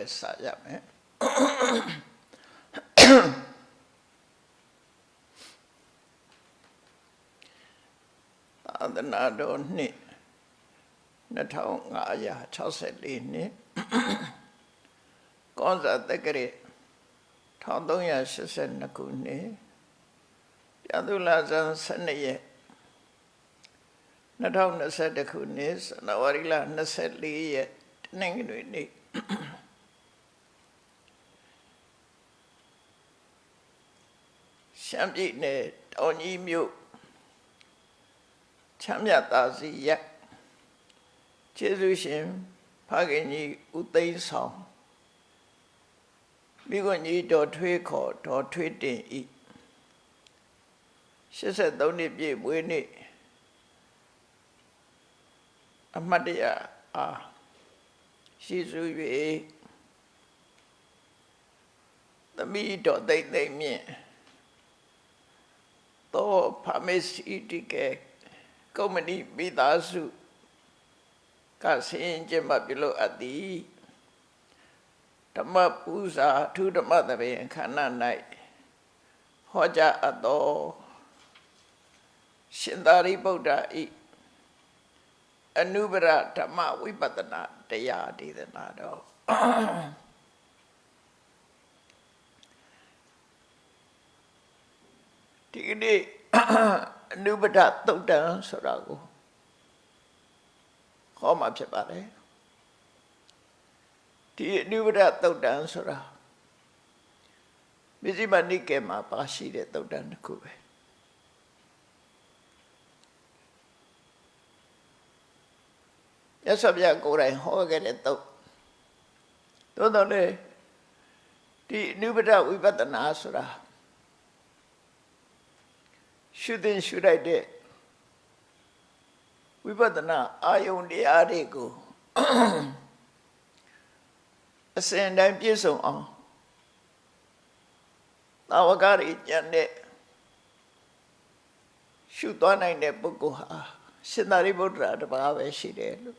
ပဲစာရမယ်သာသနာတော်နှစ်2564နှစ်ကောဇာတက္ကရာ1382ခုနှစ်ပြသုလာဇန်12ရက်2021ခုနှစ်ဇန်နဝါရီလ24ရက်တနင်္ဂနွေနေ့ ရှမ်းပြည်နယ်တောင်ကြီးမြို့ချမ်းမြသာစီရက်ကျေးဇူးရှင်ဖခင်ကြီးဦးသိန်းဆောင်မိကွန်ကြီးတော်ထွေးခေါ်တော်ထွေးတင်ဤ83နှစ်ပြည့်မွေးနေ့အမတ်တရအားရှိစု၍သမီးတော်သိမ့်သိမ့်မြင့် သောဖာမေစီတီကေကုမ္ပဏီမိသားစုကဆင်းကျင်းပပြုလို့အပ်သည်ဓမ္မပူဇာအထူးဓမ္မသဘင်ခန္ဓာ၌ဟောကြားအပ်သောရှင်သာရိပုတ္တဤအနုပရဓမ္မဝိပဿနာတရားဒေသနာတော် ဒီကနေ့အနုပဒသုတ်တံဆိုတာကိုဟောမှာဖြစ်ပါတယ်ဒီအနုပဒသုတ်တံဆိုတာမြစီမနိကေမှာပါရှိတဲ့သုတ်တံတစ်ခုပဲရသော်ပြကိုယ်တိုင်ဟောခဲ့တဲ့သုတ်သို့တော်လည်းဒီအနုပဒဝိပဿနာဆိုတာ ရှုသင်ရှုလိုက်တဲ့ဝိပဿနာအာယုန်တရားတွေကိုအစဉ်တိုင်းပြည့်စုံအောင်သာဝကရိကျန်တဲ့ရှုသွားနိုင်တဲ့ပုဂ္ဂိုလ်ဟာရှင်သာရိပုတ္တရာတပါးပဲရှိတယ်လို့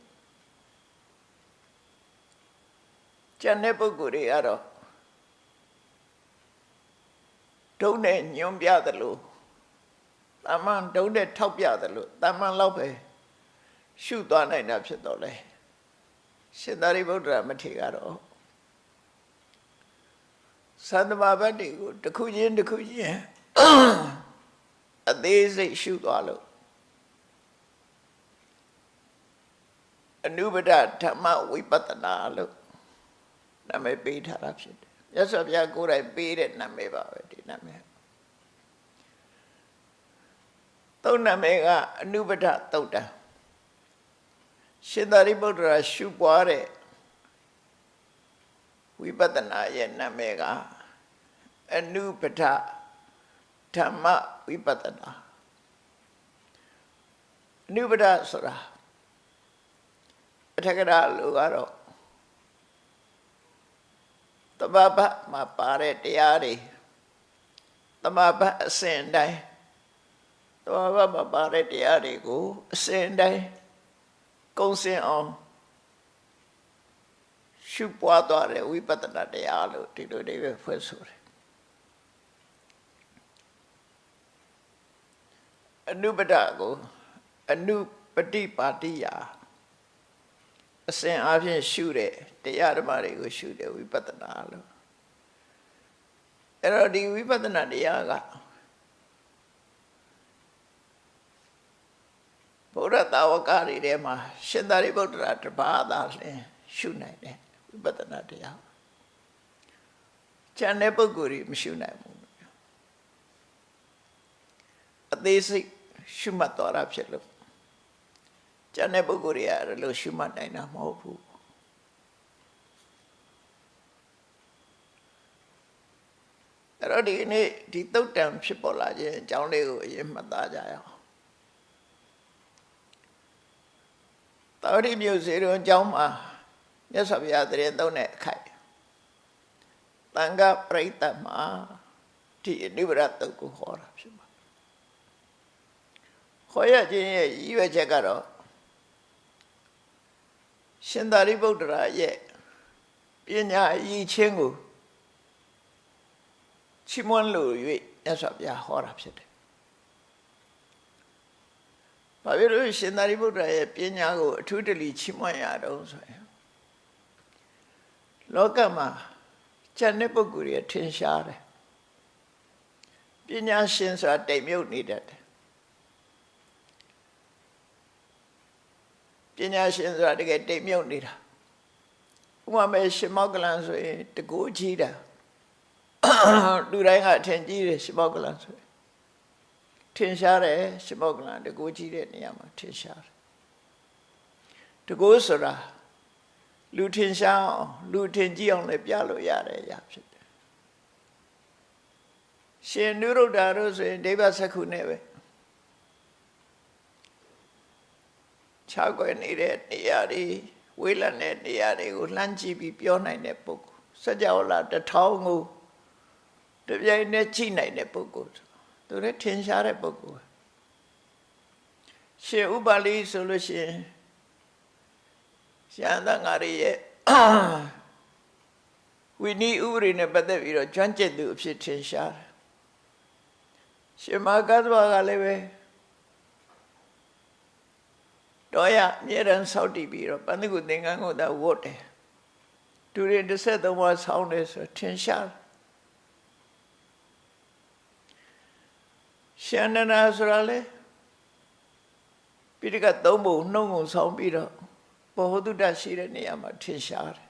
ကျန်တဲ့ပုဂ္ဂိုလ်တွေကတော့ဒုံနဲ့ညွန်ပြသလို တာမန်တုံးတဲ့ထောက်ပြတယ်လို့တာမန်လောက်ပဲရှုသွားနိုင်တာဖြစ်တော့လေရှင်သာရိပုတ္တရာမထေရကတော့သန္တမဘတ်တွေကိုတစ်ခုချင်းတစ်ခုချင်းအသေးစိတ်ရှုသွားလို့အနုပဒဓမ္မဝိပဿနာလို့နာမည်ပေးထားတာဖြစ်တယ်မြတ်စွာဘုရားကိုယ်တိုင်ပေးတဲ့နာမည်ပါပဲဒီနာမည် သုံးနာမည်ကအနုပဒသုတ်တံရှင်သာရိပုတ္တရာရှုပွားတဲ့ဝိပဿနာရဲ့နာမည်ကအနုပဒဓမ္မဝိပဿနာအနုပဒဆိုတာအထက်ကရာလူကတော့တမဘတ်မှာပါတဲ့တရားတွေတမဘတ်အစဉ်တိုင်း တော်ဘာမပါတဲ့တရားတွေကိုအစဉ်တိုင်းကုံစင်အောင်ရှုပွားသွားတဲ့ဝိပဿနာတရားလို့ဒီလိုတွေပဲဖွဲ့ဆိုတယ်အနုပဒကိုအနုပฏิပါတိယအစဉ်အပြင်ရှုတဲ့တရားဓမ္မတွေကိုရှုတဲ့ဝိပဿနာလို့အဲ့တော့ဒီဝိပဿနာတရားက ဗုဒ္ဓတာဝကတွေထဲမှာရှင်သာရိပုတ္တရာတပါးသာလျှင်ရှုနိုင်တယ်ဝိပဿနာတရားကျန်တဲ့ပုဂ္ဂိုလ်တွေမရှုနိုင်ဘူးအသေးစိတ်ရှုမှတ်တော်တာဖြစ်လို့ကျန်တဲ့ပုဂ္ဂိုလ်တွေကအဲ့လိုရှုမှတ်နိုင်တာမဟုတ်ဘူးအဲ့တော့ဒီနေ့ဒီတုတ်တံဖြစ်ပေါ်လာခြင်းအကြောင်းလေးကိုအရင်မှတ်သားကြရအောင် တာဝတိမြို့စေတုံအကြောင်းမှာမြတ်စွာဘုရားတရင်သုံးတဲ့အခိုက်တန်ခပရိသတ်မှာဒီအနိဗ္ဗာန်တုတ်ကိုဟောတာဖြစ်ပါခေါ်ရခြင်းရဲ့ရည်ရွယ်ချက်ကတော့ရှင်သာရိပုတ္တရာရဲ့ပညာအည်ချင်းကိုချီးမွမ်းလို့၍မြတ်စွာဘုရားဟောတာဖြစ်တယ်။ ဘာဖြစ်လို့ရှင်သာရိပုတ္တရာရဲ့ပညာကိုအထူးတလီချီးမွမ်းရတော့ဆိုရင်လောကမှာကျန်တဲ့ပုဂ္ဂိုလ်တွေထင်ရှားတယ်။ပညာရှင်ဆိုတာတိမ်မြုပ်နေတတ်တယ်။ပညာရှင်ဆိုတာတကယ်တိမ်မြုပ်နေတာ။ဥပမာရှင်မောကလန်ဆိုရင်တကူကြီးတာလူတိုင်းကအထင်ကြီးတယ်ရှင်မောကလန်ဆိုရင် ထင်ရှားတယ်ရှင်မောကလန်တကူကြီးတဲ့နေရာမှာထင်ရှားတယ်။တကူဆိုတာလူထင်ရှားအောင်လူထင်ကြီးအောင်လည်းပြလို့ရတဲ့အရာဖြစ်တယ်ရှင်နုရုဒ္ဓတို့ဆိုရင်ဒိဗ္ဗစက္ခုနဲ့ပဲခြားကွယ်နေတဲ့နေရာတွေဝေးလံတဲ့နေရာတွေကိုလှမ်းကြည့်ပြီးပြောနိုင်တဲ့ပုဂ္ဂိုလ်စัจ java လာတထောင်ကိုတပြိုင်နက်ကြည့်နိုင်တဲ့ပုဂ္ဂိုလ် သူလည်းထင်ရှားတဲ့ပုဂ္ဂိုလ်ရှင်ဥပါလိဆိုလို့ရှိရင်ရှင်သံဃာတွေရဲ့ဝိနည်းဥပဒေနဲ့ပတ်သက်ပြီးတော့ကျွမ်းကျင်သူအဖြစ်ထင်ရှားတယ်ရှင်မကသဘာကလည်းပဲတော့ရအမြဲတမ်းစောင့်တည်ပြီးတော့ပန္နကုသင်္ကန်းကိုသာဝတ်တယ်သူတွေတစ်ဆက်သုံးပါးဆောင်းတယ်ဆိုထင်ရှား ရှင်နနာဆိုတာလေပိဋကသုံးပုံနှုံငုံဆောင်းပြီးတော့ဘောဟတုတရှိတဲ့နေရာမှာထင်ရှားတယ်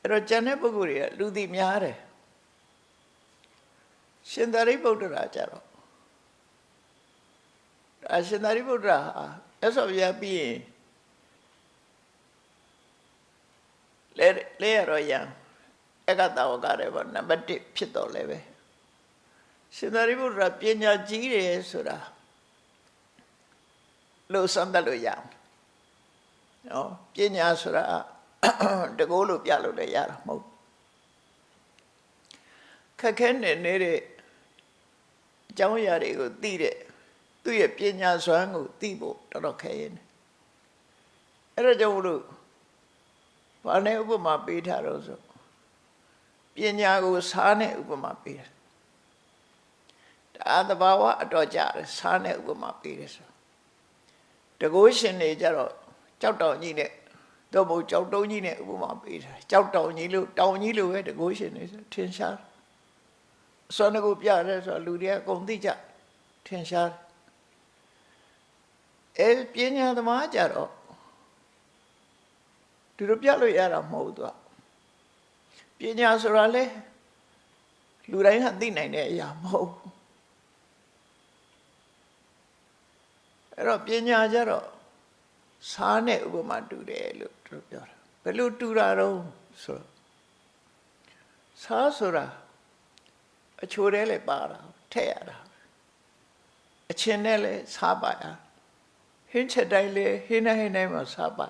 အဲ့တော့ကျန်တဲ့ပုဂ္ဂိုလ်တွေကလူသိများတယ်ရှင်သာရိပုတ္တရာကြတော့အရှင်သာရိပုတ္တရာဟာအဆောရပြီးရင်လဲလဲရတော့ရံအကတဝကရဲဘောနံပါတ်1ဖြစ်တော့လဲပဲ ရှင်သာရိပုတ္တရာပညာကြီးတယ်ဆိုတာလို့စမ်းသပ်လို့ရအောင်နော်ပညာဆိုတာတကိုးလို့ပြလို့လည်းရတာမဟုတ်ခက်ခဲနေနေတဲ့အကြောင်းအရာတွေကိုသိတဲ့သူ့ရဲ့ပညာစွမ်းကိုသိဖို့တော်တော်ခဲရင်အဲ့ဒါကြောင့်လို့ဘာနဲ့ဥပမာပေးထားတော့ဆိုပညာကိုစားနဲ့ဥပမာပေးတယ် ဒါသဘာဝအတော်ကြတယ်စားနဲ့ဥပမာပေးတယ်ဆိုတကိုးရှင်တွေကြတော့ကြောက်တောင်ကြီးနဲ့တော့ဘုံကြောက်တုံးကြီးနဲ့ဥပမာပေးတာကြောက်တောင်ကြီးလို့တောင်ကြီးလို့ပဲတကိုးရှင်နေဆိုထင်ရှားစွမ်းကိုပြရဲဆိုလူတွေကအကုန်သိကြထင်ရှားအဲပညာသမားကြတော့သူတို့ပြလို့ရတာမဟုတ်သူပညာဆိုတာလေလူတိုင်းကသိနိုင်တဲ့အရာမဟုတ် အဲ့တော့ပညာကြတော့စားနဲ့ဥပမာတူတယ်လို့သူပြောတာဘယ်လိုတူတာတော့ဆိုစားဆိုတာအချိုတဲလည်းပါတာထည့်ရတာအချင်းနဲ့လည်းစားပါရဟင်းချက်တိုင်းလည်းဟင်းနဲ့ဟင်းတိုင်းမှာစားပါ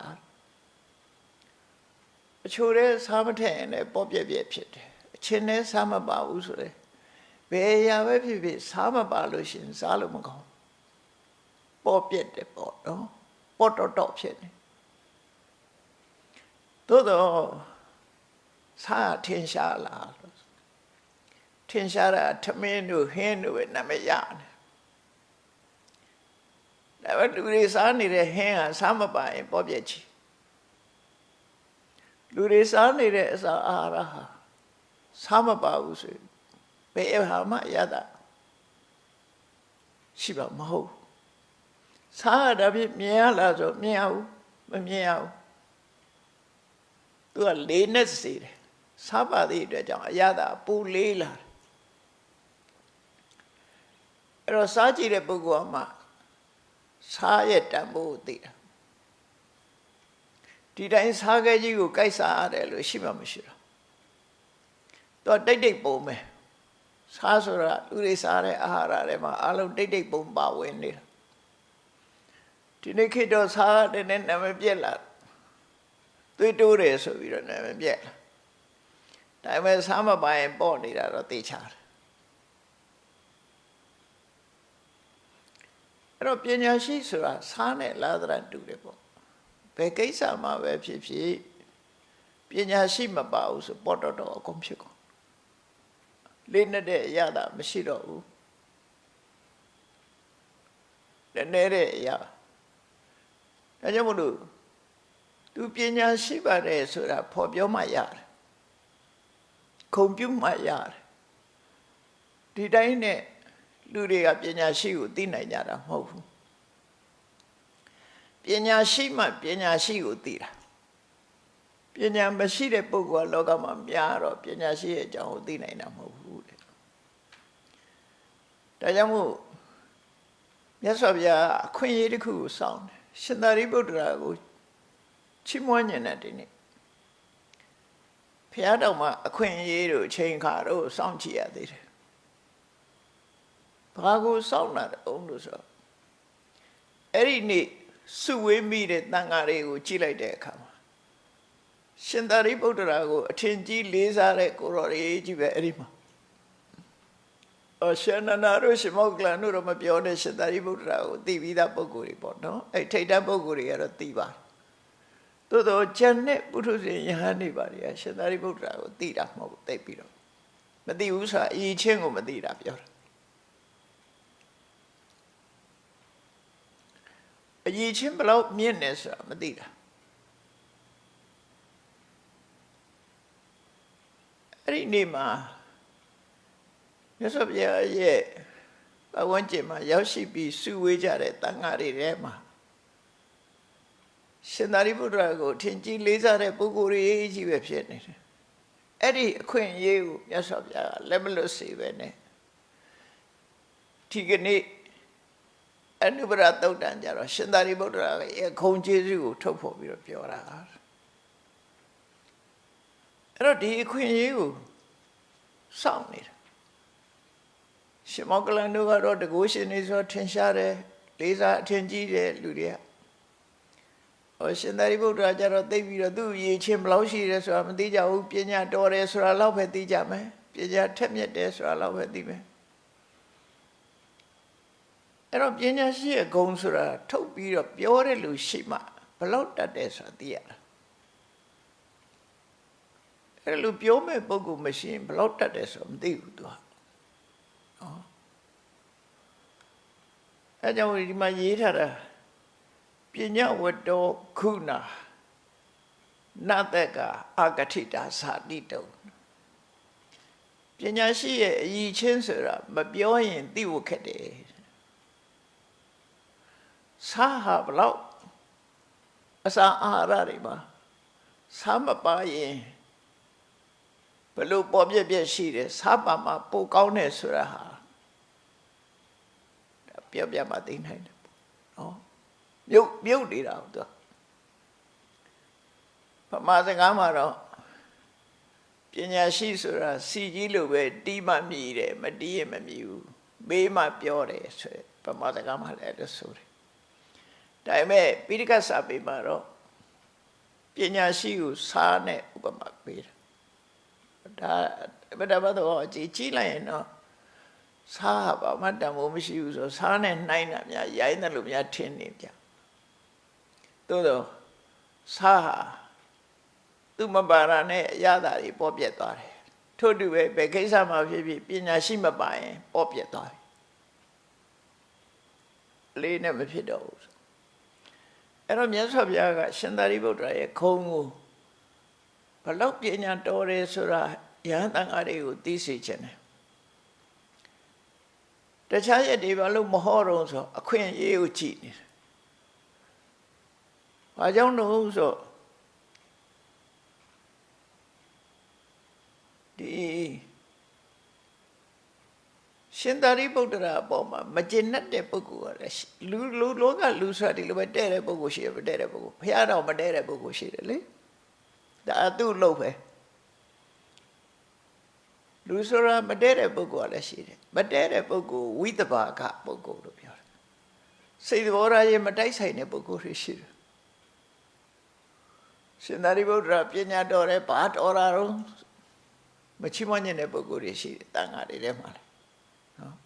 အချိုတဲစားမထည့်ရင်လည်းပေါ့ပြက်ပြက်ဖြစ်တယ်အချင်းနဲ့စားမပါဘူးဆိုရင်ဘယ်ရာပဲဖြစ်ဖြစ်စားမပါလို့ရှင်စားလို့မကောင်း ပေါ့ပြက်တယ်ပေါ့နော်ပေါ့တော့တော့ဖြစ်နေသို့တော့စားထင်ရှားလားထင်ရှားတာထမင်းတို့ဟင်းတို့ပဲနာမည်ရတယ်ဒါပေမဲ့လူတွေစားနေတဲ့ဟင်းဟာစားမပါရင်ပေါ့ပြက်ချီလူတွေစားနေတဲ့အစာအာဟာရဟာစားမပါဘူးဆိုရင်ဘယ်ဟာမှရတာရှိပါမဟုတ် စားရတာဖြစ်မြင်ရလားဆိုမြင်အောင်မမြင်အောင်သူကလေးနဲ့စေတယ်စားပါသည့်အတွက်ကြောင့်အရသာပူလေးလာတယ်အဲ့တော့စားကြည့်တဲ့ပုဂ္ဂိုလ်ကမှစားရဲ့တန်ဖိုးသိတာဒီတိုင်းစားခဲကြီးကိုကြိုက်စားရတယ်လို့ရှိမှမရှိတော့သူကတိတ်တိတ်ပုံမယ်စားဆိုတာလူတွေစားတဲ့အာဟာရတွေမှာအလုံးတိတ်တိတ်ပုံပါဝင်နေတာ ဒီနေ့ခေတ်တော့စားတဲ့နဲ့နာမည်ပြက်လာသွေးတိုးတယ်ဆိုပြီးတော့နာမည်ပြက်လာဒါပေမဲ့စားမပိုင်ပေါ့နေတာတော့သိချတယ်အဲ့တော့ပညာရှိဆိုတာစားနဲ့လာသရတူတယ်ပေါ့ဘယ်ကိစ္စမှာပဲဖြစ်ဖြစ်ပညာရှိမပါဘူးဆိုပေါ်တော့တော့အကုန်ဖြစ်ကုန်လေးနဲ့တဲ့အရာသာမရှိတော့ဘူးလည်းနဲ့တဲ့အရာ ဒါကြောင့်မလို့သူပညာရှိပါတယ်ဆိုတာဖော်ပြောမှရတယ်ခုံပြုမှရတယ်ဒီတိုင်းနဲ့လူတွေကပညာရှိကိုသိနိုင်ကြတာမဟုတ်ဘူးပညာရှိမှပညာရှိကိုသိတာပညာမရှိတဲ့ပုဂ္ဂိုလ်ကလောကမှာများတော့ပညာရှိရဲ့အကြောင်းကိုသိနိုင်တာမဟုတ်ဘူးတဲ့ဒါကြောင့်မို့မြတ်စွာဘုရားအခွင့်အရေးတစ်ခုကိုစောင့်တယ် ရှင်သာရိပုတ္တရာကိုချီးမွမ်းညင်တဲ့ဒီနေ့ဘုရားတော်မှာအခွင့်အရေးတို့ချိန်ခါတို့စောင့်ကြည့်ရသေးတယ်ဘာကိုစောင့်လာတုံးလို့ဆိုအဲ့ဒီနေ့စုဝေးမိတဲ့တန်ဃာတွေကိုကြည့်လိုက်တဲ့အခါမှာရှင်သာရိပုတ္တရာကိုအထင်ကြီးလေးစားတဲ့ကိုရော်ရေးကြီးပဲအဲ့ဒီမှာ အရှင်နန္ဒတို့ရှင်မောကလန်တို့တော့မပြောတဲ့ရှင်သာရိပုတ္တရာကိုသိပြီးသားပုဂ္ဂိုလ်တွေပေါ့နော်အဲ့ထိတ်တန်းပုဂ္ဂိုလ်တွေကတော့သိပါတယ်သို့တော့ကျန်တဲ့ပုထုဇဉ်ယဟန်နေပါလေရှင်သာရိပုတ္တရာကိုသိတာမဟုတ်သိပြီးတော့မသိဘူးဆိုတာအရေးချင်းကိုမသိတာပြောတာအရေးချင်းဘယ်လောက်မြင့်နေဆိုတာမသိတာအဲ့ဒီနေ့မှာ မြတ်စွာဘုရားရဲ့ဘဝန်းကျင်မှာရောက်ရှိပြီးစုဝေးကြတဲ့တန်ဃာတွေထဲမှာရှင်သာရိပုတ္တရာကိုထင်ကြီးလေးစားတဲ့ပုဂ္ဂိုလ်တွေကြီးပဲဖြစ်နေတယ်အဲ့ဒီအခွင့်အရေးကိုမြတ်စွာဘုရားကလက်မလွတ်စေပဲနဲ့ဒီကနေ့အနုပရတုတ်တန်ကြတော့ရှင်သာရိပုတ္တရာရဲ့ခုံကျေးဇူးကိုထုတ်ဖော်ပြီးတော့ပြောတာအဲ့တော့ဒီအခွင့်အရေးကိုစောင့်နေတာ ရှင်မောကလန်တို့ကတော့တကုရှင်နေဆိုထင်ရှားတယ်လေးစားအထင်ကြီးတယ်လူတွေကဟောရှင်သာရိပုတ္တရာကျတော့သိပြီးတော့သူ့ရည်ချင်းဘယ်လောက်ရှိတယ်ဆိုတာမသိကြဘူးပညာတော်တယ်ဆိုတာလောက်ပဲသိကြမယ်ပညာထက်မြက်တယ်ဆိုတာလောက်ပဲသိမယ်အဲ့တော့ပညာရှိရဲ့ဂုဏ်ဆိုတာထုတ်ပြီးတော့ပြောတဲ့လူရှိမှဘယ်လောက်တတ်တယ်ဆိုတာသိရတာအဲ့လိုပြောမဲ့ပုဂ္ဂိုလ်မရှိရင်ဘယ်လောက်တတ်တယ်ဆိုတာမသိဘူးသူက နော်အဲကြောင့်ဒီမှာရေးထားတာပညာဝတ္တောခုနာနတကအာဂတိတာသာတိတုံပညာရှိရဲ့အည်ချင်းဆိုတာမပြောရင်သိဖို့ခက်တယ်စာဟာဘလောက်အစာအာဟာရတွေမှာစာမပါရင် ဘလို့ပေါ်ပြက်ပြက်ရှိတယ်စာပါမှာပိုကောင်းတယ်ဆိုတာဟာပြောပြမှသိနိုင်တယ်နော်မြုပ်မြုပ်နေတာသူပမာစကားမှာတော့ပညာရှိဆိုတာစီကြီးလိုပဲတီးမှမြည်တယ်မတီးရင်မမြည်ဘူးမေးမှပြောတယ်ဆိုပမာစကားမှာလည်းလို့ဆိုတယ်ဒါပေမဲ့ပိဋကစာပေမှာတော့ပညာရှိကိုစားနဲ့ဥပမာပေးတ ယ်ဒါဗဒဘတော့ကြည်ကြည့်လိုက်ရင်တော့စားဘာမှတန်ဖိုးမရှိဘူးဆိုစားနဲ့နှိုင်းတာများရိုင်းတယ်လို့များထင်နေကြသို့တော့စားဟာသူမပါရနဲ့အရသာတွေပေါ်ပြက်သွားတယ်ထို့တူပဲဘယ်ကိစ္စမှာဖြစ်ဖြစ်ပညာရှိမပါရင်ပေါ်ပြက်သွားတယ်လေးနဲ့မဖြစ်တော့ဘူးအဲ့တော့မြတ်စွာဘုရားကရှင်သာရိပုတ္တရာရဲ့ခုံကို ဘလောက်ပညာတော်တယ်ဆိုတာယဟန်တန်ဃာတွေကိုသိစေခြင်းတယ်တခြားရက်တွေဘာလို့မဟောတော့ဆိုအခွင့်အရေးကိုကြည့်နေတယ်။ဘာကြောင့်လို့ဆိုဒီရှင်သာရိပုတ္တရာအပေါ်မှာမကျင်납တဲ့ပုဂ္ဂိုလ်ကလည်းလူလူလောကလူဆိုတာဒီလိုပဲတဲ့တဲ့ပုဂ္ဂိုလ်ရှိတယ်မတဲ့တဲ့ပုဂ္ဂိုလ်ဘုရားတော်မတဲ့တဲ့ပုဂ္ဂိုလ်ရှိတယ်လေ ဒါသူ့လို့ပဲလူဆိုတာမတဲ့တဲ့ပုဂ္ဂိုလ်ကလည်းရှိတယ်မတဲ့တဲ့ပုဂ္ဂိုလ်ဝိသဘာကပုဂ္ဂိုလ်လို့ပြောတယ်စိတ်တော်ရာရဲ့မတိုက်ဆိုင်တဲ့ပုဂ္ဂိုလ်တွေရှိတယ်ရှင်သာရိပုတ္တရာပညာတော်တယ်ဘာတော်တာတော့မချီးမွမ်းတဲ့ပုဂ္ဂိုလ်တွေရှိတယ်တန်ဃာတွေထဲမှာလေနော်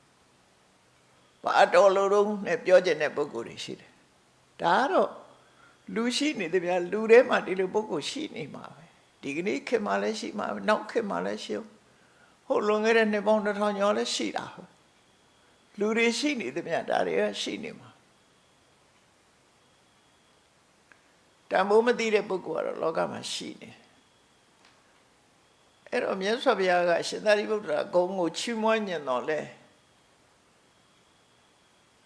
ဘာတော်လို့တော့နဲ့ပြောကျင်တဲ့ပုဂ္ဂိုလ်တွေရှိတယ်ဒါကတော့ လူရှိနေတယ်ဗျာလူထဲမှာဒီလိုပုဂ္ဂိုလ်ရှိနေမှာပဲဒီကနေ့ခေတ်မှာလည်းရှိမှာပဲနောက်ခေတ်မှာလည်းရှိအောင်ဟိုလွန်ခဲ့တဲ့နှစ်ပေါင်းတစ်ထောင်ကျော်လည်းရှိတာပဲလူတွေရှိနေသမျှဒါတွေကရှိနေမှာတန်ဖိုးမသိတဲ့ပုဂ္ဂိုလ်ကတော့လောကမှာရှိနေအဲ့တော့မြတ်စွာဘုရားကရှင်သာရိပုတ္တရာဂုံကိုချီးမွမ်းညင်တော်လဲ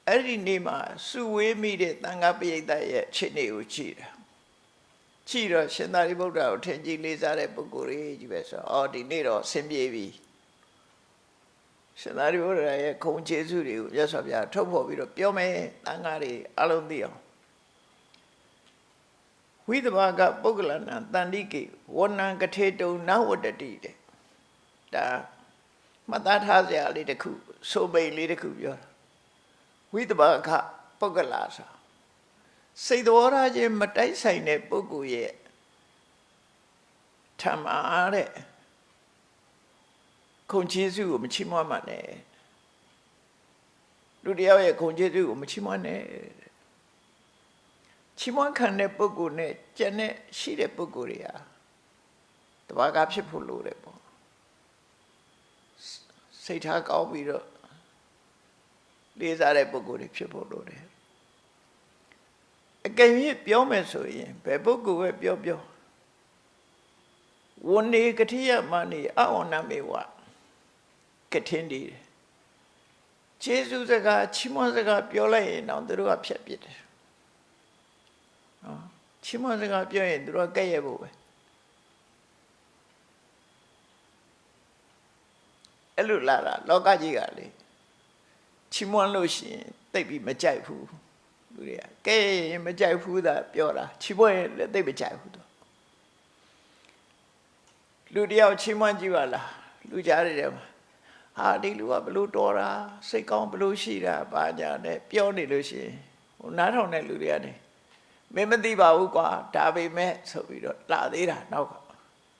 အဲ့ဒီနေ့မှာစုဝေးမိတဲ့တန်ခါပရိသတ်ရဲ့ခြေနေကိုကြည့်တာကြည့်တော့ရှင်သာရိပုတ္တရာကိုထင်ကြီးလေးစားတဲ့ပုဂ္ဂိုလ်ကြီးကြီးပဲဆိုတော့အော်ဒီနေ့တော့ဆင်ပြေပြီရှင်သာရိပုတ္တရာရဲ့ခုံကျေးဇူးတွေကိုမြတ်စွာဘုရားထုတ်ဖော်ပြီးတော့ပြောမယ်တန်ခါတွေအလုံးသိအောင်ဝိသဘာကပုဂ္ဂလနာတန်တိကေဝဏံကထေတုံနဝတ္တတိတဲ့ဒါမှတ်သားထားစရာလေးတစ်ခုဆိုပိန်လေးတစ်ခုပြောတာ ဝိသဘာကပုဂ္ဂလာဆိုစိတ်တော်ရာချင်းမတိုက်ဆိုင်တဲ့ပုဂ္ဂိုလ်ရဲ့ထမအားတဲ့ခုံကျေးဇူးကိုမချီးမွမ်းပါနဲ့လူတယောက်ရဲ့ခုံကျေးဇူးကိုမချီးမွမ်းနဲ့ချီးမွမ်းခံတဲ့ပုဂ္ဂိုလ်နဲ့ကျန်တဲ့ရှိတဲ့ပုဂ္ဂိုလ်တွေဟာတဘာကဖြစ်ဖို့လိုတယ်ပေါ့စိတ်ထားကောင်းပြီးတော့ လေးစားတဲ့ပုဂ္ဂိုလ်တွေဖြစ်ဖို့လိုတယ်အကယ်၍ပြောမယ်ဆိုရင်ဘယ်ပုဂ္ဂိုလ်ပဲပြောပြောဝဏေကတိယမဏိအဝဏမေဝကထင်းဒီခြေစုစကားချီးမွမ်းစကားပြောလိုက်ရင်တော့သူတို့ကဖြတ်ပစ်တယ်နော်ချီးမွမ်းစကားပြောရင်သူတို့ကကဲ့ရဲ့ဖို့ပဲအဲ့လိုလာတာလောကကြီးကလေ ချီးမွမ်းလို့ရှိရင်တိတ်ပြီးမကြိုက်ဘူးလူတွေကကဲရင်မကြိုက်ဘူးသာပြောတာချီးမွမ်းရင်လည်းတိတ်မကြိုက်ဘူးတော့လူတယောက်ချီးမွမ်းကြည့်ပါလားလူကြားရတယ်မှာဟာဒီလူကဘလို့တော်တာစိတ်ကောင်းဘလို့ရှိတာဘာညာနဲ့ပြောနေလို့ရှိရင်ဟိုနားထောင်တဲ့လူတွေကနေမင်းမသိပါဘူးကွာဒါပေမဲ့ဆိုပြီးတော့လာသေးတာနောက်က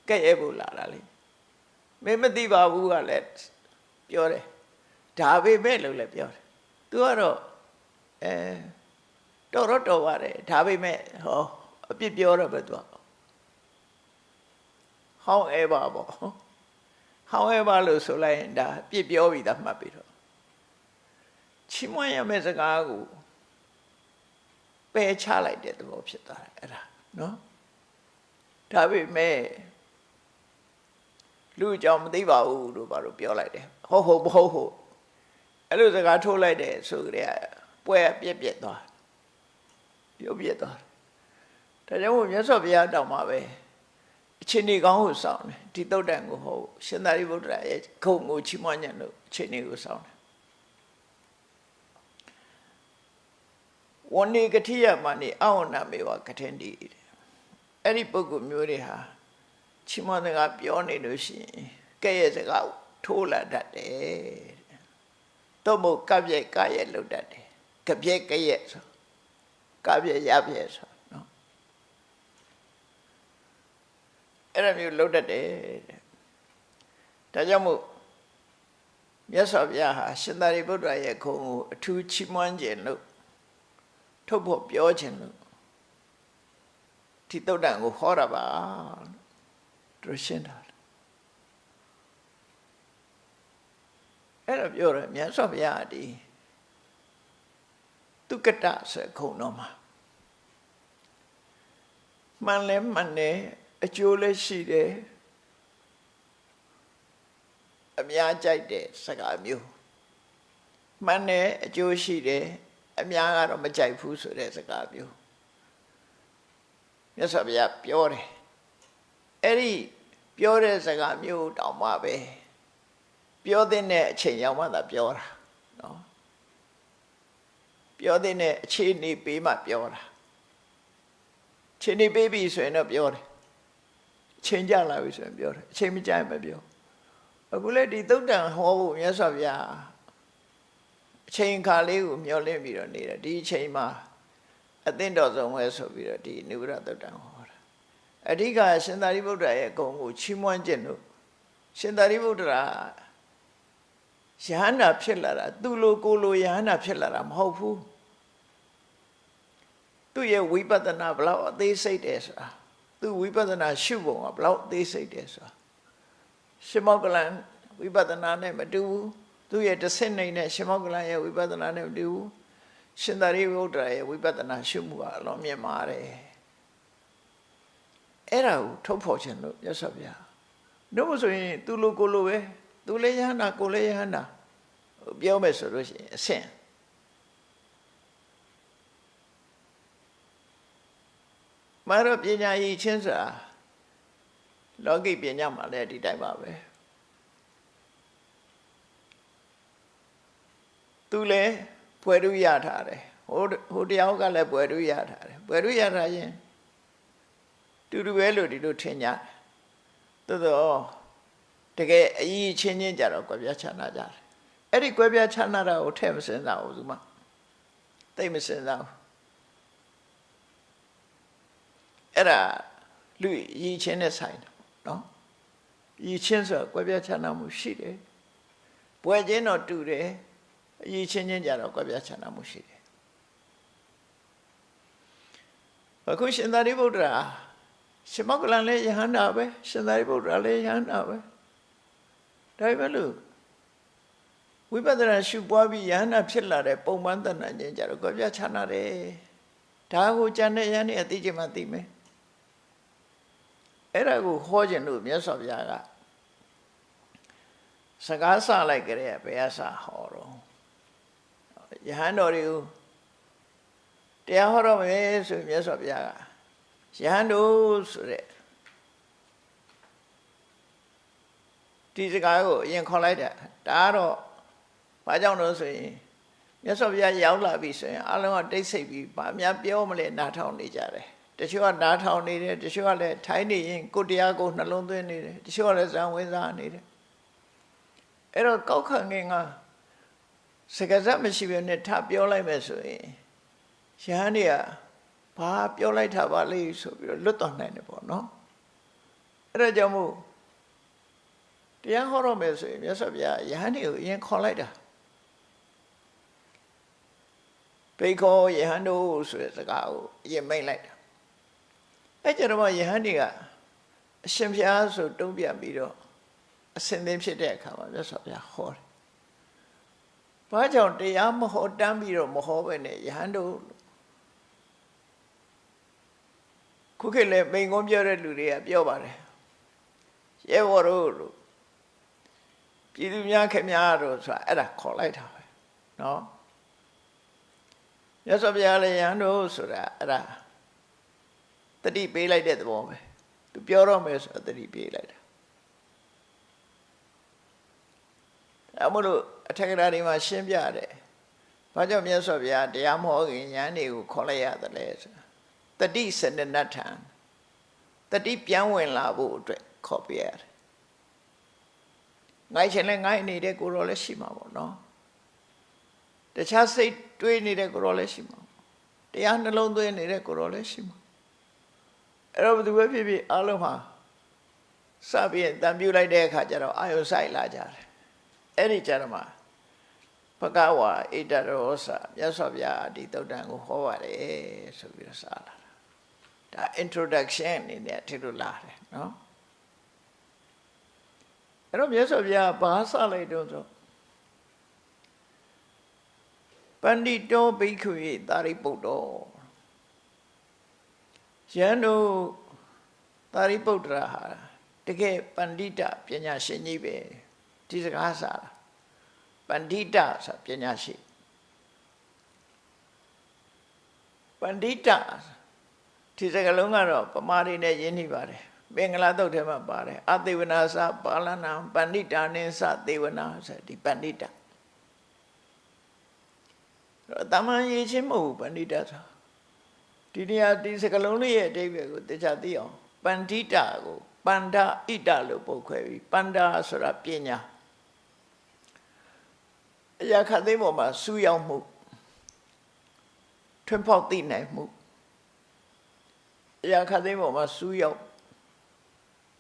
ကဲ့ရဲ့ဖို့လာတာလေမင်းမသိပါဘူးကလည်းပြောတယ် ဒါပေမဲ့လို့လည်းပြောတယ်သူကတော့အဲတော်တော့တော်ပါတယ်ဒါပေမဲ့ဟောအပြစ်ပြောတော့ပဲသူကဟောင်းအဲပါပေါ့ however လို့ဆိုလိုက်ရင်ဒါပြစ်ပြောပြီးသားမှတ်ပြီးတော့ချီးမွမ်းရမယ့်စကားကိုပယ်ချလိုက်တဲ့သဘောဖြစ်သွားတယ်အဲ့ဒါနော်ဒါပေမဲ့လူအကြောင်းမသိပါဘူးလို့ဘာလို့ပြောလိုက်တယ်ဟုတ်ဟုတ်မဟုတ်ဟုတ် အဲ့လိုစကားထိုးလိုက်တယ်ဆိုကြတဲ့ပွဲပြက်ပြက်သွားပြုတ်ပြက်သွားဒါကြောင့်မို့မြတ်စွာဘုရားတောင်းမှာပဲအချိန်ကြီးကောင်းကိုစောင့်တယ်ဒီတုတ်တန်ကိုဟောရှင်သာရိပုတ္တရာရဲ့ခုံကိုချီးမွမ်းညံ့လို့အချိန်ကြီးကိုစောင့်တယ်ဝဏိကတိယမနိအဝဏမေဝကထင်ဒီအဲ့ဒီပုဂ္ဂိုလ်မျိုးတွေဟာချီးမွမ်းစကားပြောနေလို့ရှိရင်ကဲ့ရဲ့စကားထိုးလာတတ်တယ် တော့မို့ကပြက်ကရဲ့လောက်တတ်တယ်ကပြက်ကရဲ့ဆိုကပြက်ရပြက်ဆိုနော်အဲ့ဒါမျိုးလောက်တတ်တယ်တဲ့ဒါကြောင့်မို့မြတ်စွာဘုရားဟာရှင်သာရိပုတ္တရာရဲ့ခုံကိုအထူးချီးမွမ်းခြင်းလို့ထုတ်ဖို့ပြောခြင်းလို့ဒီတုတ်တန်ကိုဟောတာပါသူရှင်းတာ အဲ့တော့ပြောတယ်မြတ်စွာဘုရားဒီတုကတဆိုခုံတော်မှာမှန်လဲမှန်တယ်အကျိုးလည်းရှိတယ်အများကြိုက်တဲ့စကားမျိုးမှန်တယ်အကျိုးရှိတယ်အများကတော့မကြိုက်ဘူးဆိုတဲ့စကားမျိုးမြတ်စွာဘုရားပြောတယ်အဲ့ဒီပြောတဲ့စကားမျိုးတောင်မှပဲ ပြောတဲ့အချိန်ရောက်မှသာပြောတာနော်ပြောတဲ့အခြေအနေပေးမှပြောတာအခြေအနေပေးပြီဆိုရင်တော့ပြောတယ်အချိန်ကြလာပြီဆိုရင်ပြောတယ်အချိန်မကြရင်မပြောအခုလေဒီသုတ်တန်ဟောဖို့မြတ်စွာဘုရားအချိန်ခါလေးကိုမျောလင့်ပြီးတော့နေတယ်ဒီအချိန်မှာအသင့်တော်ဆုံးပဲဆိုပြီးတော့ဒီနိဗ္ဗာန်သုတ်တန်ဟောတာအဓိကရှင်သာရိပုတ္တရာရဲ့အကုန်ကိုချီးမွမ်းခြင်းလို့ရှင်သာရိပုတ္တရာ ယဟန္တာဖြစ်လာတာသူလိုကိုလိုယဟန္တာဖြစ်လာတာမဟုတ်ဘူးသူ့ရဲ့ဝိပဿနာဘလောက်အသေးစိတ်တယ်ဆိုတာသူဝိပဿနာရှုပုံကဘလောက်အသေးစိတ်တယ်ဆိုတာရှင်မောကလန်ဝိပဿနာနဲ့မတူဘူးသူရဲ့တစ်ဆင့်နိုင်တဲ့ရှင်မောကလန်ရဲ့ဝိပဿနာနဲ့မတူဘူးရှင်သာရိပုတ္တရာရဲ့ဝိပဿနာရှုမှုကအလွန်မြင့်မာတယ်အဲ့ဒါကိုထုတ်ဖော်ခြင်းလို့မြတ်စွာဘုရားတို့မဆိုရင်သူလိုကိုလိုပဲ သူလည်းယဟန္တာကိုလည်းယဟန္တာပြောမယ်ဆိုလို့ရှိရင်အဆင့်မရပညာရည်ချင်းစွာလောကိပညာမှာလည်းဒီတိုင်းပါပဲသူလည်းပွဲရရထားတယ်ဟိုဟိုတယောက်ကလည်းပွဲရရထားတယ်ပွဲရရထားရင်တူတူပဲလို့ဒီလိုထင်ကြတယ်သို့တော့ တကယ်အကြီးချင်းချင်းကြတော့ကြွယ်ပြချနာကြတယ်အဲ့ဒီကြွယ်ပြချနာတာကိုထဲ့မစင်စားဘူးသူမသိမစင်စားဘူးအဲ့ဒါလူရည်ချင်းနဲ့ဆိုင်တယ်နော်ရည်ချင်းဆိုကွဲပြားခြားနားမှုရှိတယ်ပွဲချင်းတော့တူတယ်အရည်ချင်းချင်းကြတော့ကွဲပြားခြားနားမှုရှိတယ်အခုရှင်သာရိပုတ္တရာရှင်မောကလန်လည်းယဟန္တာပဲရှင်သာရိပုတ္တရာလည်းယဟန္တာပဲ ဒါပေမဲ့လို့ဝိပဿနာရှုပွားပြီးယဟန္တာဖြစ်လာတဲ့ပုံမှန်တဏ္ဍာချင်းကြတော့ကွဲပြားခြားနာတယ်ဒါကိုကြံတဲ့ယဟန်နေအသိချင်းမှသိမယ်အဲ့ဒါကိုဟောခြင်းလို့မြတ်စွာဘုရားကစကားဆလိုက်ကြတဲ့ဘယ်အစာဟောတော့ယဟန်တော်တွေကိုတရားဟောတော့မယ်ဆိုမြတ်စွာဘုရားကယဟန်တို့ဆိုတဲ့ ဒီစကားကိုအရင်ခေါ်လိုက်တာဒါကတော့ဘာကြောင့်လို့ဆိုရင်မြတ်စွာဘုရားရောက်လာပြီဆိုရင်အလုံးကတိတ်ဆိတ်ပြီးဗာများပြောမလဲနားထောင်နေကြတယ်တချို့ကနားထောင်နေတယ်တချို့ကလည်းထိုင်းနေရင်ကိုတရားကိုနှလုံးသွင်းနေတယ်တချို့ကလည်းဇံဝင်စားနေတယ်အဲ့တော့ကောက်ခံငင်ကစကားစမရှိဘဲနဲ့ထပြောလိုက်မယ်ဆိုရင်ရဟန်းတွေကဘာပြောလိုက်တာပါလိမ့်ဆိုပြီးတော့လွတ်တော်နိုင်တယ်ပေါ့နော်အဲ့ဒါကြောင့်မို့ တရားဟောတော့မယ်ဆိုရင်မြတ်စွာဘုရားယဟန်တွေကိုအရင်ခေါ်လိုက်တာဘေခောယဟန်တို့ဆိုတဲ့စကားကိုအရင်မိတ်လိုက်တာအဲ့ကြတော့ယဟန်တွေကအရှင်ဘုရားဆိုတုံးပြန်ပြီးတော့အစင်သင်ဖြစ်တဲ့အခါမှာမြတ်စွာဘုရားဟောတယ်။ဘာကြောင့်တရားမဟောတမ်းပြီးတော့မဟောပဲနဲ့ယဟန်တို့ခုခေတ်လည်းမိန်ကုန်းပြောတဲ့လူတွေကပြောပါတယ်။ရဲဘော်တို့လို့ ပြည်သူများခင်များတို့ဆိုတာအဲ့ဒါခေါ်လိုက်တာပဲ။နော်။မြတ်စွာဘုရားလည်းယဟန်တို့ဆိုတာအဲ့ဒါတတိပေးလိုက်တဲ့သဘောပဲသူပြောတော့မယ်ဆိုတတိပေးလိုက်တာအမလို့အထက်ကရာတွေမှာရှင်းပြတယ်ဘာကြောင့်မြတ်စွာဘုရားတရားမဟောခင်ဉာဏ်တွေကိုခေါ်လိုက်ရတယ်လဲဆိုတတိစနနထံတတိပြန်ဝင်လာဖို့အတွက်ခေါ်ပြရတယ် ငိုက်ချင်လဲငိုက်နေတဲ့ကိုရောလည်းရှိမှာပေါ့နော်တခြားစိတ်တွေးနေတဲ့ကိုရောလည်းရှိမှာတရားနှလုံးသွင်းနေတဲ့ကိုရောလည်းရှိမှာအဲ့တော့ဘယ်သူပဲဖြစ်ဖြစ်အားလုံးမှာစပြီးတန်ပြူလိုက်တဲ့အခါကျတော့အာယုဆိုင်လာကြတယ်အဲ့ဒီကျတော့မှဘဂဝါဣတရောစမြတ်စွာဘုရားဒီတုတ်တန်ကိုဟောပါတယ်ဆိုပြီးတော့စလာတာဒါ introduction အနေနဲ့ထည့်လို့လာတယ်နော် အဲ့တော့မြတ်စွာဘုရားဘာစလိုက်တော့ဆိုပန္တိတောဘိက္ခွေသာရိပုတ္တောယန္တုသာရိပုတ္တရာဟာတကယ်ပန္တိတပညာရှင်ကြီးပဲဒီစကားစားတာပန္တိတဆိုပညာရှိပန္တိတဒီစကားလုံးကတော့ပမာရီနဲ့ရင်းနှီးပါတယ် မင်္ဂလာတုတ်ထဲမှာပါတယ်အသေဝနာစပါဠနာပန္တိတာနိသသေဝနာဆိုဒီပန္တိတတော့တမန်ရေးချင်းမဟုတ်ဘူးပန္တိတဆိုဒီနေရာဒီစကလုံးလေးရဲ့အဓိပ္ပာယ်ကိုတခြားသိအောင်ပန္တိတာကိုပန္ဒဣတလို့ပုတ်ခွဲပြီးပန္ဒဆိုတာပညာအရာခတ်သိမ်းပေါ်မှာစူးရောက်မှုထွန်းပေါက်သိနိုင်မှုအရာခတ်သိမ်းပေါ်မှာစူးရောက်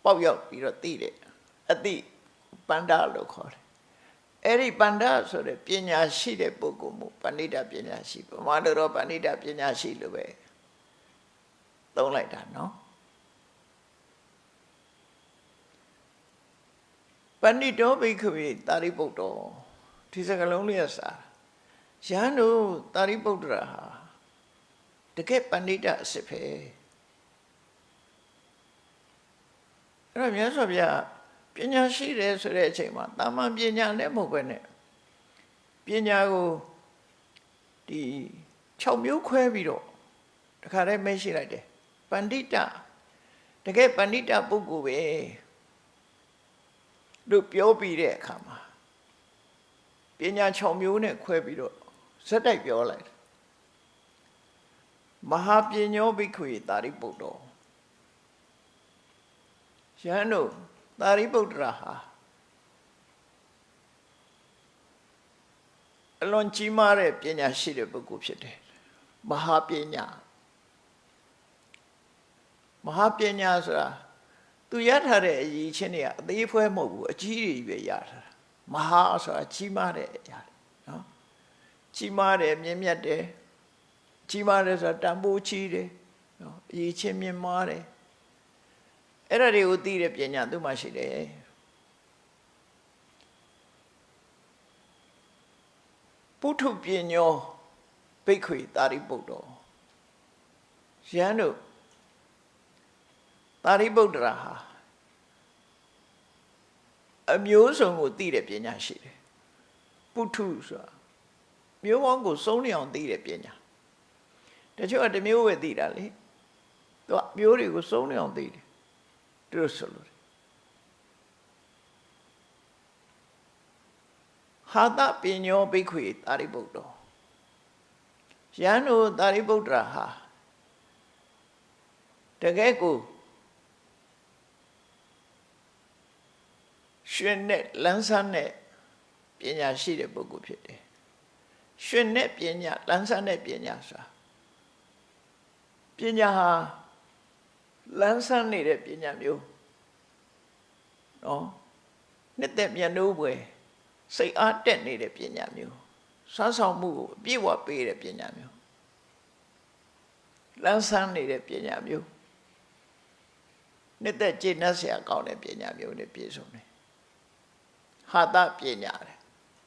ပေါက်ရောက်ပြီးတော့သိတယ်အတိပန္ဒလို့ခေါ်တယ်အဲ့ဒီပန္ဒဆိုတဲ့ပညာရှိတဲ့ပုဂ္ဂိုလ်မှုပဏိတပညာရှိဗမာလိုတော့ပဏိတပညာရှိလို့ပဲသုံးလိုက်တာနော်ပဏိတောဘိက္ခဝေတာရိပုတ္တောဒီစကလုံးလေးကစာရဟန်းတို့တာရိပုတ္တရာဟာတကယ်ပဏိတအစ်စ်ပဲ အဲ့တော့မြတ်စွာဘုရားပညာရှိတယ်ဆိုတဲ့အချိန်မှာတာမန်ပညာနဲ့မဟုတ်ပဲနဲ့ပညာကိုဒီ6မျိုးခွဲပြီးတော့တခါတည်းမရှိလိုက်တယ်ပဏိတတကယ်ပဏိတပုဂ္ဂိုလ်ပဲလို့ပြောပြီးတဲ့အခါမှာပညာ6မျိုးနဲ့ခွဲပြီးတော့ဇက်တိုက်ပြောလိုက်တယ်မဟာပညောဘိက္ခွေတာရိပုတ္တော ယဟန်တို့တာရိပုတ္တရာဟာအလွန်ကြီးမားတဲ့ပညာရှိတဲ့ပုဂ္ဂိုလ်ဖြစ်တယ်မဟာပညာမဟာပညာဆိုတာသူရထားတဲ့အရေးချင်းတွေကအသေးဖွဲမဟုတ်ဘူးအကြီးတွေပဲရထားတာမဟာဆိုတာကြီးမားတဲ့အရာနော်ကြီးမားတယ်မြင့်မြတ်တယ်ကြီးမားတယ်ဆိုတာတန်ဖိုးကြီးတယ်နော်အရေးချင်းမြင့်မားတယ် အဲ့ဒါတွေကိုသိတဲ့ပညာသူ့မှာရှိတယ်ပုထုပညောဘိက္ခွေတာရိပုတ္တောရန်တို့တာရိပုတ္တရာဟာအမျိုးစုံကိုသိတဲ့ပညာရှိတယ်ပုထုဆိုတာမျိုးပေါင်းကိုစုံနေအောင်သိတဲ့ပညာတချို့ကတစ်မျိုးပဲသိတာလေသူကမျိုးတွေကိုစုံနေအောင်သိတယ် သူတို့ဆိုလို့ဟာတပညောဘိက္ခွေတာရိပုတ္တောယန္တုတာရိပုတ္တရာဟာတကယ်ကိုရှင်နဲ့လန်းဆန်းတဲ့ပညာရှိတဲ့ပုဂ္ဂိုလ်ဖြစ်တယ်ရှင်နဲ့ပညာလန်းဆန်းတဲ့ပညာဆိုတာပညာဟာ လန်းဆန်းနေတဲ့ပညာမျိုးနော်နှစ်သက်မြတ်နိုးပွဲစိတ်အားတက်နေတဲ့ပညာမျိုးစွမ်းဆောင်မှုကိုအပြည့်ဝပေးတဲ့ပညာမျိုးလန်းဆန်းနေတဲ့ပညာမျိုးနှစ်သက်ကျေနပ်စရာကောင်းတဲ့ပညာမျိုးနဲ့ပြည့်စုံတယ်ဟာတပညာတယ်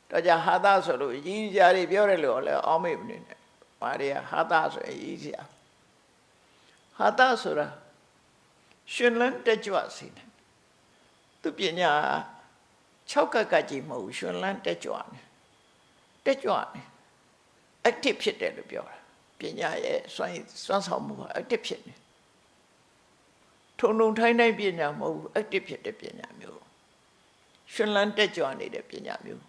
တော့ကြဟာတဆိုလို့ရည်ကြတွေပြောတယ်လို့လည်းအောင်းမေ့မနေနဲ့ဘာတွေကဟာတဆိုရင်ရည်ကြဟာတဆိုတာ ရှင်လန်းတက်ကြွစေတယ်သူပညာ6ကက်ကကြီးမဟုတ်ရှင်လန်းတက်ကြွနေတက်ကြွနေ active ဖြစ်တယ်လို့ပြောတာပညာရဲ့စွမ်းစွမ်းဆောင်မှုဟာ active ဖြစ်နေထုံထုံထိုင်းတိုင်းပညာမဟုတ်ဘူး active ဖြစ်တဲ့ပညာမျိုးရှင်လန်းတက်ကြွနေတဲ့ပညာမျိုး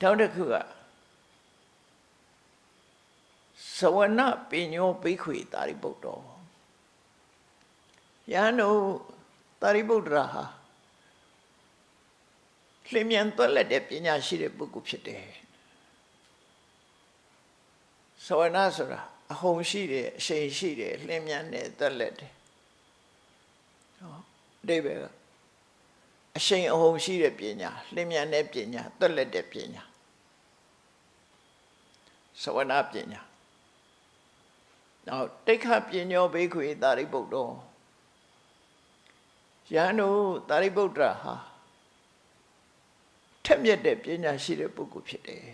နောက်တစ်ခုကသဝနပညောဘိခွေတာရိပုတ္တော ယန္တုတာရိပုတ္တရာဟာလျင်မြန်သွက်လက်တဲ့ပညာရှိတဲ့ပုဂ္ဂိုလ်ဖြစ်တယ်သဝနဆိုတာအဟုန်ရှိတယ်အရှိန်ရှိတယ်လျင်မြန်တယ်သွက်လက်တယ်ဟောအတိဘယ်ကအရှိန်အဟုန်ရှိတဲ့ပညာလျင်မြန်တဲ့ပညာသွက်လက်တဲ့ပညာသဝနပညာနောက်တိခပညောဘေခွေတာရိပုတ္တော ယန္တုတာရိပုတ္တရာဟာထက်မြက်တဲ့ပညာရှိတဲ့ပုဂ္ဂိုလ်ဖြစ်တယ်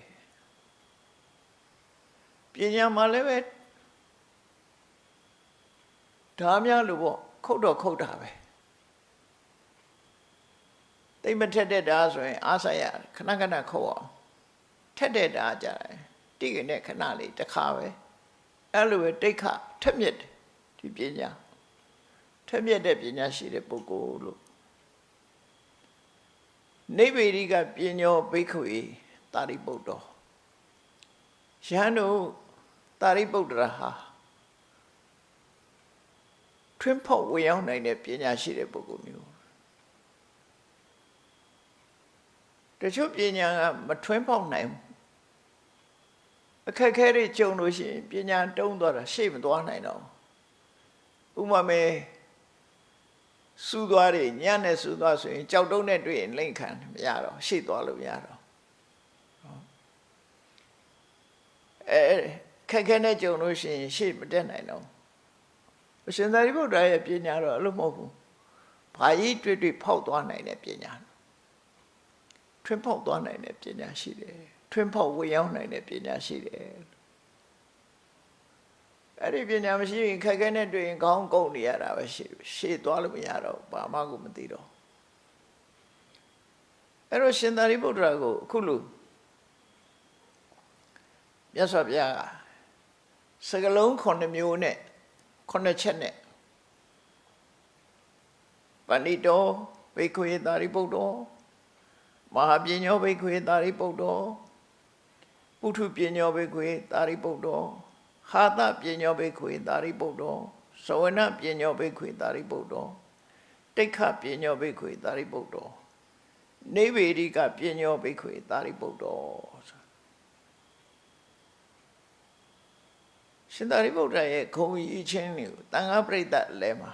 ပညာမှာလည်းပဲဒါများလို့ပေါ့ခုတ်တော့ခုတ်တာပဲတိတ်မထက်တဲ့ဓာဆိုရင်အားဆိုင်ရခဏခဏခုတ်အောင်ထက်တဲ့ဓာကြတယ်တိကနဲ့ခဏလေးတစ်ခါပဲအဲ့လိုပဲတိတ်ခထက်မြက်တယ်ဒီပညာ ထက်မြက်တဲ့ပညာရှိတဲ့ပုဂ္ဂိုလ်လို့နိဗ္ဗေရိကပညောဘိက္ခွေတာရိပုတ္တောယဟန်တို့တာရိပုတ္တရာဟာထွန်းဖောက်ဝင်ရောက်နိုင်တဲ့ပညာရှိတဲ့ပုဂ္ဂိုလ်မျိုးတချို့ပညာကမထွန်းဖောက်နိုင်ဘူးအခက်ခဲတွေကြုံလို့ရှိရင်ပညာတုံးသွားတာရှေ့မသွားနိုင်တော့ဥမာမေ စူးသွားတယ်ညံ့နဲ့စူးသွားဆိုရင်ကြောက်တုံးနဲ့တွေ့ရင်လိမ့်ခံမရတော့ရှေ့သွားလို့မရတော့အဲခက်ခဲနဲ့ကြုံလို့ရှိရင်ရှေ့မတက်နိုင်တော့အရှင်သာရိပုတ္တရာရဲ့ပညာတော့အဲ့လိုမဟုတ်ဘူးဘာကြီးတွေ့တွေ့ဖောက်သွားနိုင်တဲ့ပညာထွန်းဖောက်သွားနိုင်တဲ့ပညာရှိတယ်ထွန်းဖောက်ဝေရောက်နိုင်တဲ့ပညာရှိတယ် အဲ့ဒီပညာမရှိရင်ခက်ခဲနဲ့တွေ့ရင်ခေါင်းကုန်နေရတာပဲရှိရှေ့သွားလို့မရတော့ဘာမှကိုမသိတော့အဲ့တော့ရှင်သာရိပုတ္တရာကိုအခုလို့မြတ်စွာဘုရားကစကလုံး9မျိုးနဲ့9ချက်နဲ့ပဏိတောဘိက္ခွေသာရိပုတ္တောမဟာပညောဘိက္ခွေသာရိပုတ္တောပုထုပညောဘိက္ခွေသာရိပုတ္တော ဟာသပညောဘိက္ခွေသာရိပုတ္တောသဝနပညောဘိက္ခွေသာရိပုတ္တောတိခပညောဘိက္ခွေသာရိပုတ္တောနေဗေဒိကပညောဘိက္ခွေသာရိပုတ္တောရှင်သာရိပုတ္တရာရဲ့ခုံကြီးချင်းတွေကိုတန်ခါပြိတ္တလဲမှာ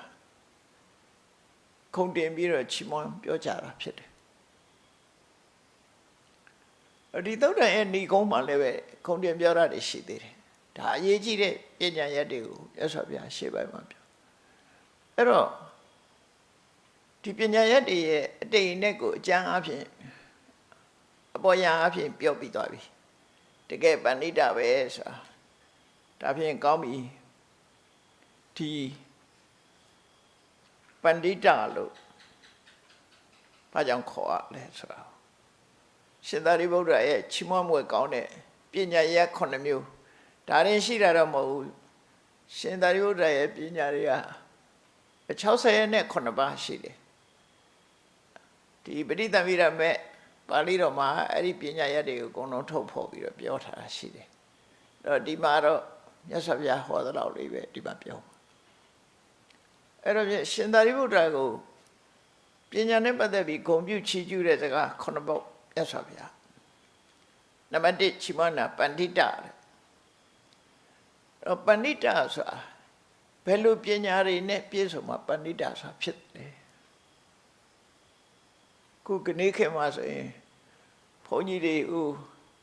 ခုံတင်ပြီးတော့ချီးမွမ်းပြောကြတာဖြစ်တယ်အဒီသုတ်တန်ရဲ့ဏီကုန်းမှာလည်းပဲခုံတင်ပြောတာတွေရှိသေးတယ် ဒါအရေးကြီးတဲ့ပညာရက်တွေကိုရသော်ဗျာရှေ့ပိုင်းမှာပြောအဲ့တော့ဒီပညာရက်တွေရဲ့အတိတ်နဲ့ကိုအကျမ်းအဖြစ်အပေါ်ယံအဖြစ်ပြောပြီးသွားပြီတကယ်ပဏိတပဲဆိုတာဒါဖြင့်ကောင်းပြီဒီပန္တိတလို့ဘာကြောင့်ခေါ်ရလဲဆိုတော့ရှင်သာရိပုတ္တရာရဲ့ချီးမွမ်းမွေကောင်းတဲ့ပညာရက်9မျိုး ဒါရင်ရှိတာတော့မဟုတ်ဘူးရှင်သာရိပုတ္တရာရဲ့ပညာတွေက60ရက်နဲ့9ပါးရှိတယ်ဒီပဋိသမိရမဲ့ပါဠိတော်မှာအဲ့ဒီပညာရက်တွေကိုအကုန်လုံးထုတ်ဖော်ပြီးတော့ပြောထားတာရှိတယ်အဲ့တော့ဒီမှာတော့မြတ်စွာဘုရားဟောသလောက်လေးပဲဒီမှာပြောအဲ့တော့ရှင်သာရိပုတ္တရာကိုပညာနဲ့ပတ်သက်ပြီးဂုံပြုချီးကျူးတဲ့စကားခုနှစ်ပုဒ်မြတ်စွာဘုရားနံပါတ်1ချီးမွမ်းတာပန္တိတတော့ ပန္တိတဆိုတာဘယ်လိုပညာတွေနဲ့ပြည့်စုံမှာပန္တိတဆိုတာဖြစ်တယ်ခုကနေ့ခေတ်မှာဆိုရင်ဘုန်းကြီးတွေဥ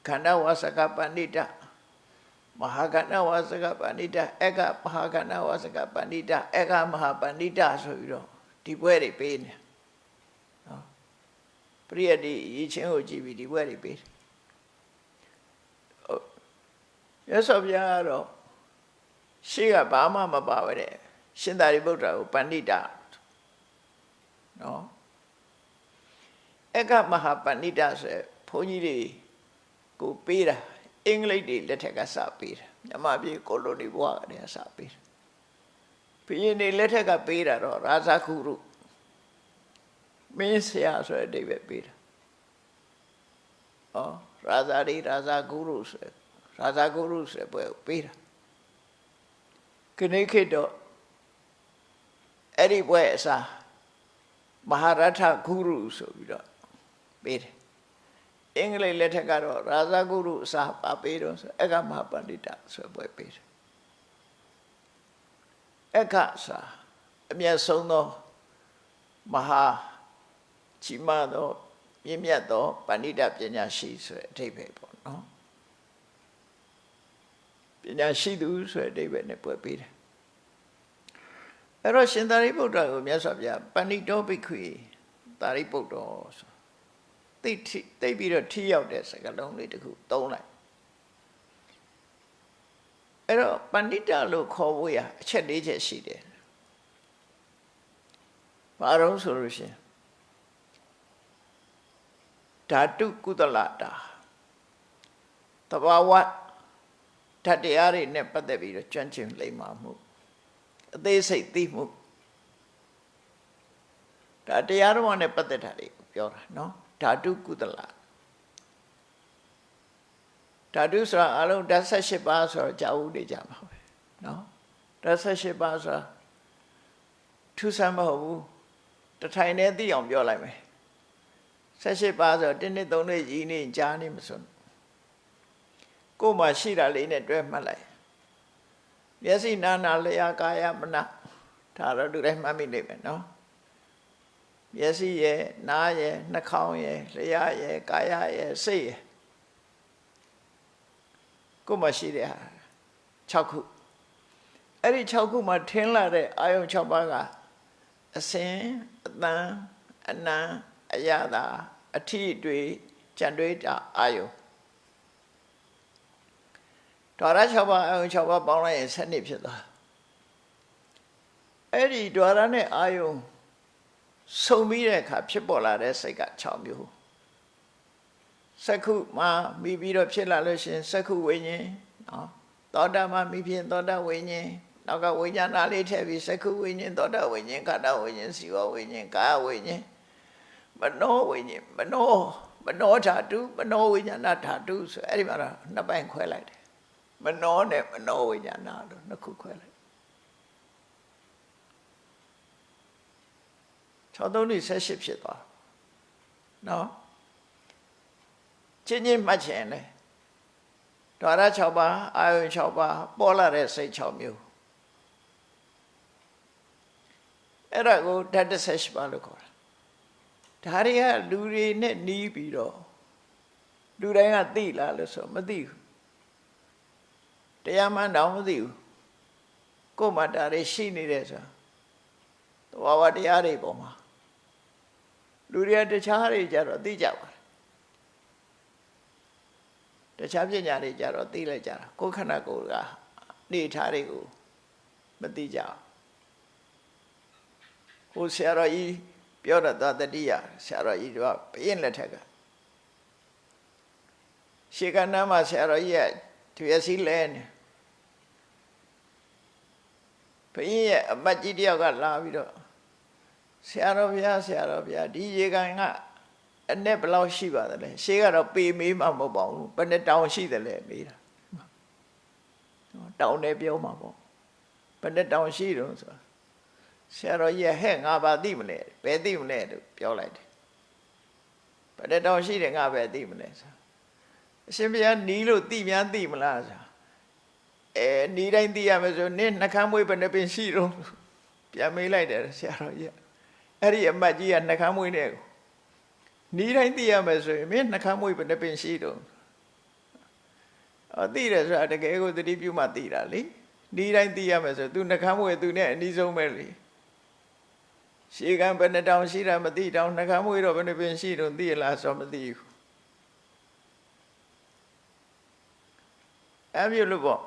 ခန္ဓာဝါစကပန္တိတမဟာကဏဝါစကပန္တိတအကမဟာကဏဝါစကပန္တိတအကမဟာပန္တိတဆိုပြီးတော့ဒီဘွဲတွေပေးနေနော်ပရိယတ်ဒီရည်ချင်းကိုကြည့်ပြီးဒီဘွဲတွေပေးတယ်ရသော်ဗျာကတော့ ရှေ့ကဘာမှမပါဝတဲ့ရှင်သာရိပုတ္တရာကိုပန္တိတနော်အကမဟာပန္တိတဆိုဘုန်းကြီးတွေကိုပေးတာအင်္ဂလိပ်တွေလက်ထက်ကစပေးတယ်မြန်မာပြည်ကိုလိုနီဘဝကတည်းကစပေးတယ်ဘုရင်တွေလက်ထက်ကပေးတာတော့ရာဇခုရုမင်းဆရာဆိုတဲ့အဓိပ္ပာယ်ပေးတာဩရာဇာဒီရာဇဂုရုဆိုရာဇဂုရုဆိုပွဲပေးတာ ခဏခေတ်တော့အဲ့ဒီပွဲအစားမဟာရထဂုရုဆိုပြီးတော့ပေးတယ်အင်္ဂလိပ်လက်ထက်ကတော့ရာဇဂုရုအစာပါပေးတော့ဆိုအကမပန္တိတဆိုပွဲပေးတယ်အကစာအမျက်ဆုံးသောမဟာကြီးမားသောမြင့်မြတ်သောပန္တိတပညာရှိဆိုတဲ့အဓိပ္ပာယ်ပေါ့နော် ပညာရှိသူဆိုတဲ့အဓိပ္ပာယ်နဲ့ပွဲပေးတယ်အဲ့တော့ရှင်သာရိပုတ္တရာကိုမြတ်စွာဘုရားပန္တိတောဘိက္ခွေသာရိပုတ္တောဆိုသိသိပြီးတော့ထိရောက်တဲ့စကားလုံးလေးတခုသုံးလိုက်အဲ့တော့ပန္တိတလို့ခေါ်ဖို့ရအချက်၄ချက်ရှိတယ်ဘာလို့ဆိုလို့ရှင်ဓာတုကုသလတာတဘာဝ ဓာတ်တရားတွေနဲ့ပတ်သက်ပြီးတော့ကျွမ်းကျင်လိမ္မာမှုအသေးစိတ်သိမှုဒါတရားတော်နဲ့ပတ်သက်တာတွေပြောတာเนาะဓာတုကုသလဓာတုဆိုတာအလုံးဓာတ်78ပါးဆိုတော့ကြာဦးနေကြပါပဲเนาะဓာတ်78ပါးဆိုတာထူးဆန်းမဟုတ်ဘူးတထိုင်နဲ့သိအောင်ပြောလိုက်မယ်78ပါးဆိုတော့တင်းနှစ်သုံးနှစ်ကြီးနေကြားနေမစွန်း ကိုယ်မှာရှိတာလေးနဲ့တွဲမှတ်လိုက်မျက်စိနာနာလျာကာယမနဒါတော့သူတိုင်းမှတ်မိနေမယ်နော်မျက်စိရဲ့နားရဲ့နှာခေါင်းရဲ့လျှာရဲ့ကာယရဲ့စိတ်ရဲ့ကိုယ်မှာရှိတဲ့ဟာ6ခုအဲ့ဒီ6ခုမှာထင်းလာတဲ့အာယုံ6ပါးကအအစင်အတန်အနံအရသာအထီးတွေကြံတွေးတာအာယု ဓာရ6ပါးအာယု6ပါးပေါင်းလိုက်ရင်7နှစ်ဖြစ်သွားအဲ့ဒီဓာရနဲ့အာယုစုံပြီးတဲ့အခါဖြစ်ပေါ်လာတဲ့စိတ်က6မျိုးစက္ခုမှာမိပြီးတော့ဖြစ်လာလို့ရှင်စက္ခုဝိညာဉ်နော်သောတာမှာမိဖြစ်သောတာဝိညာဉ်နောက်ကဝိညာဏလေးထည့်ပြီးစက္ခုဝိညာဉ်သောတာဝိညာဉ်ခန္ဓာဝိညာဉ်စီဝဝိညာဉ်ကာယဝိညာဉ်မနောဝိညာဉ်မနောမနောဓာတုမနောဝိညာဏဓာတုဆိုအဲ့ဒီမှာတော့နှစ်ပိုင်းခွဲလိုက်တယ် မနောနဲ့မနောဝိညာဏလို့နှစ်ခုခွဲလိုက်6 3 18ဖြစ်သွားနော်ချင်းချင်းမှတ်ချင်တယ်ဓာရ6ပါးအာယု6ပါးပေါ်လာတဲ့စိတ်6မျိုးအဲ့ဒါကိုဓာတ်18ပါးလို့ခေါ်တာဒါတွေကလူတွေနဲ့နီးပြီးတော့လူတိုင်းကသိလားလို့ဆိုမသိဘူး တရားမှန်တော့မသိဘူးကိုယ်မှဒါတွေရှိနေတယ်ဆိုတော့ဝါတရားတွေပေါ်မှာလူတွေကတခြားတွေကြတော့သိကြပါတခြားပညာတွေကြတော့သိလိုက်ကြတာကိုယ်ခန္ဓာကိုယ်ကနေထားတွေကိုမသိကြဘူးဟိုဆရာတော်ကြီးပြောတာတတိယဆရာတော်ကြီးကဘယင်းလက်ထက်ကရှေကနာမှာဆရာတော်ကြီးရဲ့သူရစီလဲနေ ဘယင်းရဲ့အမတ်ကြီးတယောက်ကလာပြီးတော့ဆရာတော်ဘုရားဆရာတော်ဘုရားဒီရေကန်ကအနဲ့ဘယ်လောက်ရှိပါသလဲရှေးကတော့ပေမေးမှမဟုတ်ပါဘူးဘယ်နဲ့တောင်ရှိသလဲမေးတာတောင်နဲ့ပြောမှာပေါ့ဘယ်နဲ့တောင်ရှိတော့ဆိုဆရာတော်ကြီးဟဲ့ငါဘာသိမလဲဘယ်သိမလဲလို့ပြောလိုက်တယ်ဘယ်နဲ့တောင်ရှိတယ်ငါပဲသိမလဲဆိုအရှင်ဘုရားနီးလို့သိများသိမလားဆို အဲနီးတိုင်းသိရမယ်ဆိုနင်းနှကမ်းမွေးဘယ်နှပင်ရှိတော့ပြန်မေးလိုက်တယ်ဆရာတော်ကြီးအဲ့ဒီအမတ်ကြီးကနှကမ်းမွေးနဲ့ကိုနီးတိုင်းသိရမယ်ဆိုရင်မင်းနှခမ်းမွေးဘယ်နှပင်ရှိတော့အော်သိတယ်ဆိုတာတကယ်ကိုသတိပြုမှသိတာလေနီးတိုင်းသိရမယ်ဆို तू နှခမ်းမွေး तू နဲ့အနီးဆုံးပဲလေရှေးကံဘယ်နှတောင်ရှိတာမသိတောင်နှခမ်းမွေးတော့ဘယ်နှပင်ရှိတော့သိရလားဆိုမသိဘူးအဲ့မျိုးလို့ပေါ့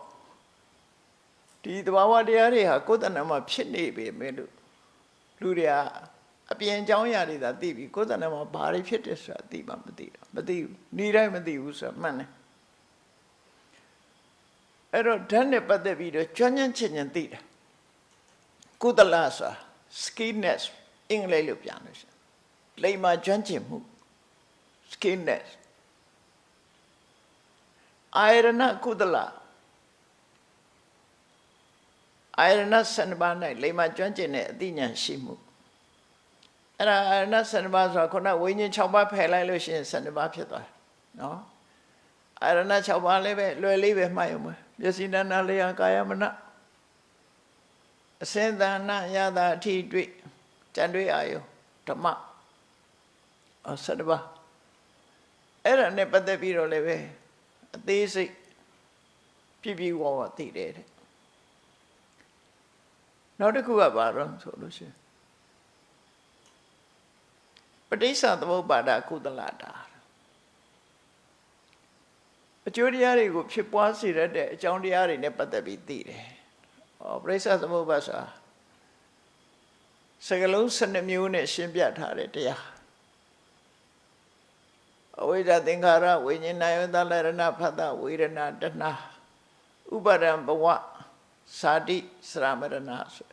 ဒီသဘာဝတရားတွေဟာကိုယ်တဏ္ဍမှာဖြစ်နေပေမဲ့လို့လူတွေကအပြင်အကြောင်းအရာတွေသာသိပြီးကိုယ်တဏ္ဍမှာဘာတွေဖြစ်တယ်ဆိုတာသိမှမသိတော့မသိဘူးနေတိုင်းမသိဘူးဆိုတာမှန်တယ်အဲ့တော့ဓာတ်နဲ့ပတ်သက်ပြီးတော့ကျွမ်းကျင်ချင်ချင်သိတယ်ကုသလဆိုတာ skillness အင်္ဂလိပ်လိုပြန်လို့ရှိရင်လိမ္မာကျွမ်းကျင်မှု skillness အာရဏကုသလ အာရဏစနဘာ၌လိမ္မာကျွမ်းကျင်တဲ့အသိဉာဏ်ရှိမှုအဲ့ဒါအရဏ7ပါးဆိုတာခုနဝိညာဉ်6ပါးဖယ်လိုက်လို့ရှိရင်7ပါးဖြစ်သွားတယ်နော်အရဏ6ပါးလည်းပဲလွယ်လေးပဲမှတ်ရုံပဲမျက်စိတဏ္ဍလေးဟာကာယမနအစင်တဏ္ဍရတာအထိတွေ့ကြံတွေ့အာယုဓမ္မအ7ပါးအဲ့ဒါနဲ့ပတ်သက်ပြီးတော့လည်းပဲအသေးစိတ်ပြပြဝဝသိတယ်တဲ့ နောက်တစ်ခုကဘာတော့ဆိုလို့ရှိရင်ပဋိစ္စသမုပ္ပါဒကုသလတာအကျိုးတရားတွေကိုဖြစ်ပွားစေရတဲ့အကြောင်းတရားတွေနဲ့ပတ်သက်ပြီးသိတယ်။ဩပဋိစ္စသမုပ္ပါဆိုတာစကလုံး12မျိုးနဲ့ရှင်းပြထားတဲ့တရားအဝိဇ္ဇသင်္ခါရဝိညာဏယသလရဏဖတ်တဝေဒနာတဏဥပါဒံဘဝစာတိစရမရဏဆို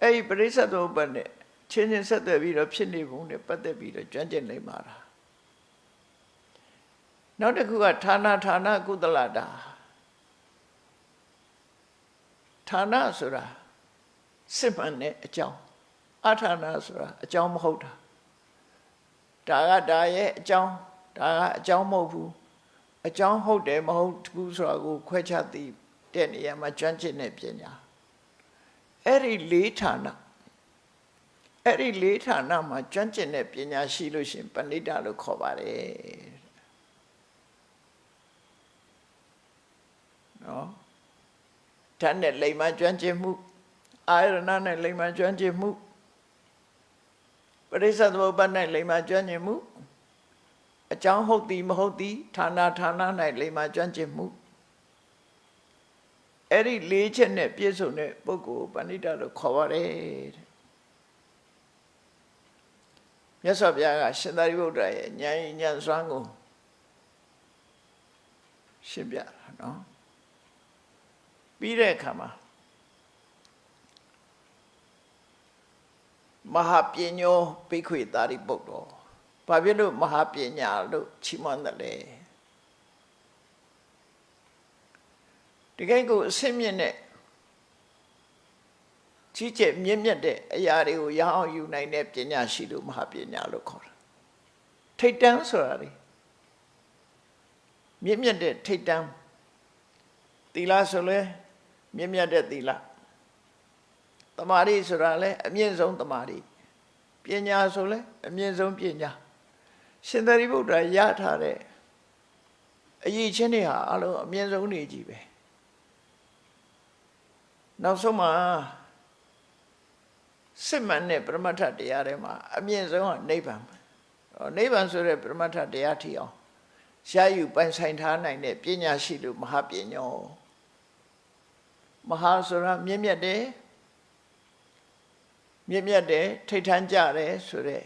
အဲ့ဒီပရိစ္ဆေသမုပ္ပါနဲ့ချင်းချင်းဆက်သွယ်ပြီးတော့ဖြစ်နေပုံနဲ့ပတ်သက်ပြီးတော့ကြွန့်ကျင်နေမှာလားနောက်တစ်ခုကဌာနဌာနကုသလတာဌာနဆိုတာစစ်မှန်တဲ့အကြောင်းအဌာနဆိုတာအကြောင်းမဟုတ်တာဒါကဒါရဲ့အကြောင်းဒါကအကြောင်းမဟုတ်ဘူးအကြောင်းဟုတ်တယ်မဟုတ်ဘူးဆိုတာကိုခွဲခြားသိတဲ့နေရာမှာကြွန့်ကျင်တဲ့ပညာ အဲ့ဒီလေးဌာနအဲ့ဒီလေးဌာနမှာကျွမ်းကျင်တဲ့ပညာရှိလို့ရှင်ပဏိတလို့ခေါ်ပါတယ်နော်ဓာတ်နဲ့လိမ္မာကျွမ်းကျင်မှုအာရဏနဲ့လိမ္မာကျွမ်းကျင်မှုပရိစ္ဆသမုပ္ပါဒ်၌လိမ္မာကျွမ်းကျင်မှုအကြောင်းဟုတ်သည်မဟုတ်သည်ဌာနဌာန၌လိမ္မာကျွမ်းကျင်မှု အဲ့ဒီလေးချက်နဲ့ပြည့်စုံတဲ့ပုဂ္ဂိုလ်ပဏိတလို့ခေါ်ပါတယ်တဲ့မြတ်စွာဘုရားကရှင်သာရိပုတ္တရာရဲ့ဉာဏ်ဉာဏ်စွမ်းကိုရှင်းပြတာနော်ပြီးတဲ့အခါမှာမဟာပညောဘိခွေတာရိပုတ္တောဘာဖြစ်လို့မဟာပညာလို့ချီးမွမ်းတယ်လဲ ဒီကိန်းကိုအစင်းမြင့်တဲ့ကြီးကျယ်မြင့်မြတ်တဲ့အရာတွေကိုရအောင်ယူနိုင်တဲ့ပညာရှိလို့မဟာပညာလို့ခေါ်တာထိတ်တန်းဆိုတာလေမြင့်မြတ်တဲ့ထိတ်တန်းသီလဆိုလဲမြင့်မြတ်တဲ့သီလတမာရီဆိုတာလဲအမြင့်ဆုံးတမာရီပညာဆိုလဲအမြင့်ဆုံးပညာရှင်သာရိပုတ္တရာရထားတဲ့အရေးချင်းတွေဟာအလုံးအမြင့်ဆုံးနေကြီးပဲ နောက်ဆုံးမှာစစ်မှန်တဲ့ပရမတ္ထတရားတွေမှာအမြင့်ဆုံးကနိဗ္ဗာန်နိဗ္ဗာန်ဆိုတဲ့ပရမတ္ထတရားထီအောင်ရယူပိုင်ဆိုင်ထားနိုင်တဲ့ပညာရှိလို့မဟာပညောမဟာဆိုတာမြင့်မြတ်တယ်မြင့်မြတ်တယ်ထိတ်ထန်းကြတယ်ဆိုတဲ့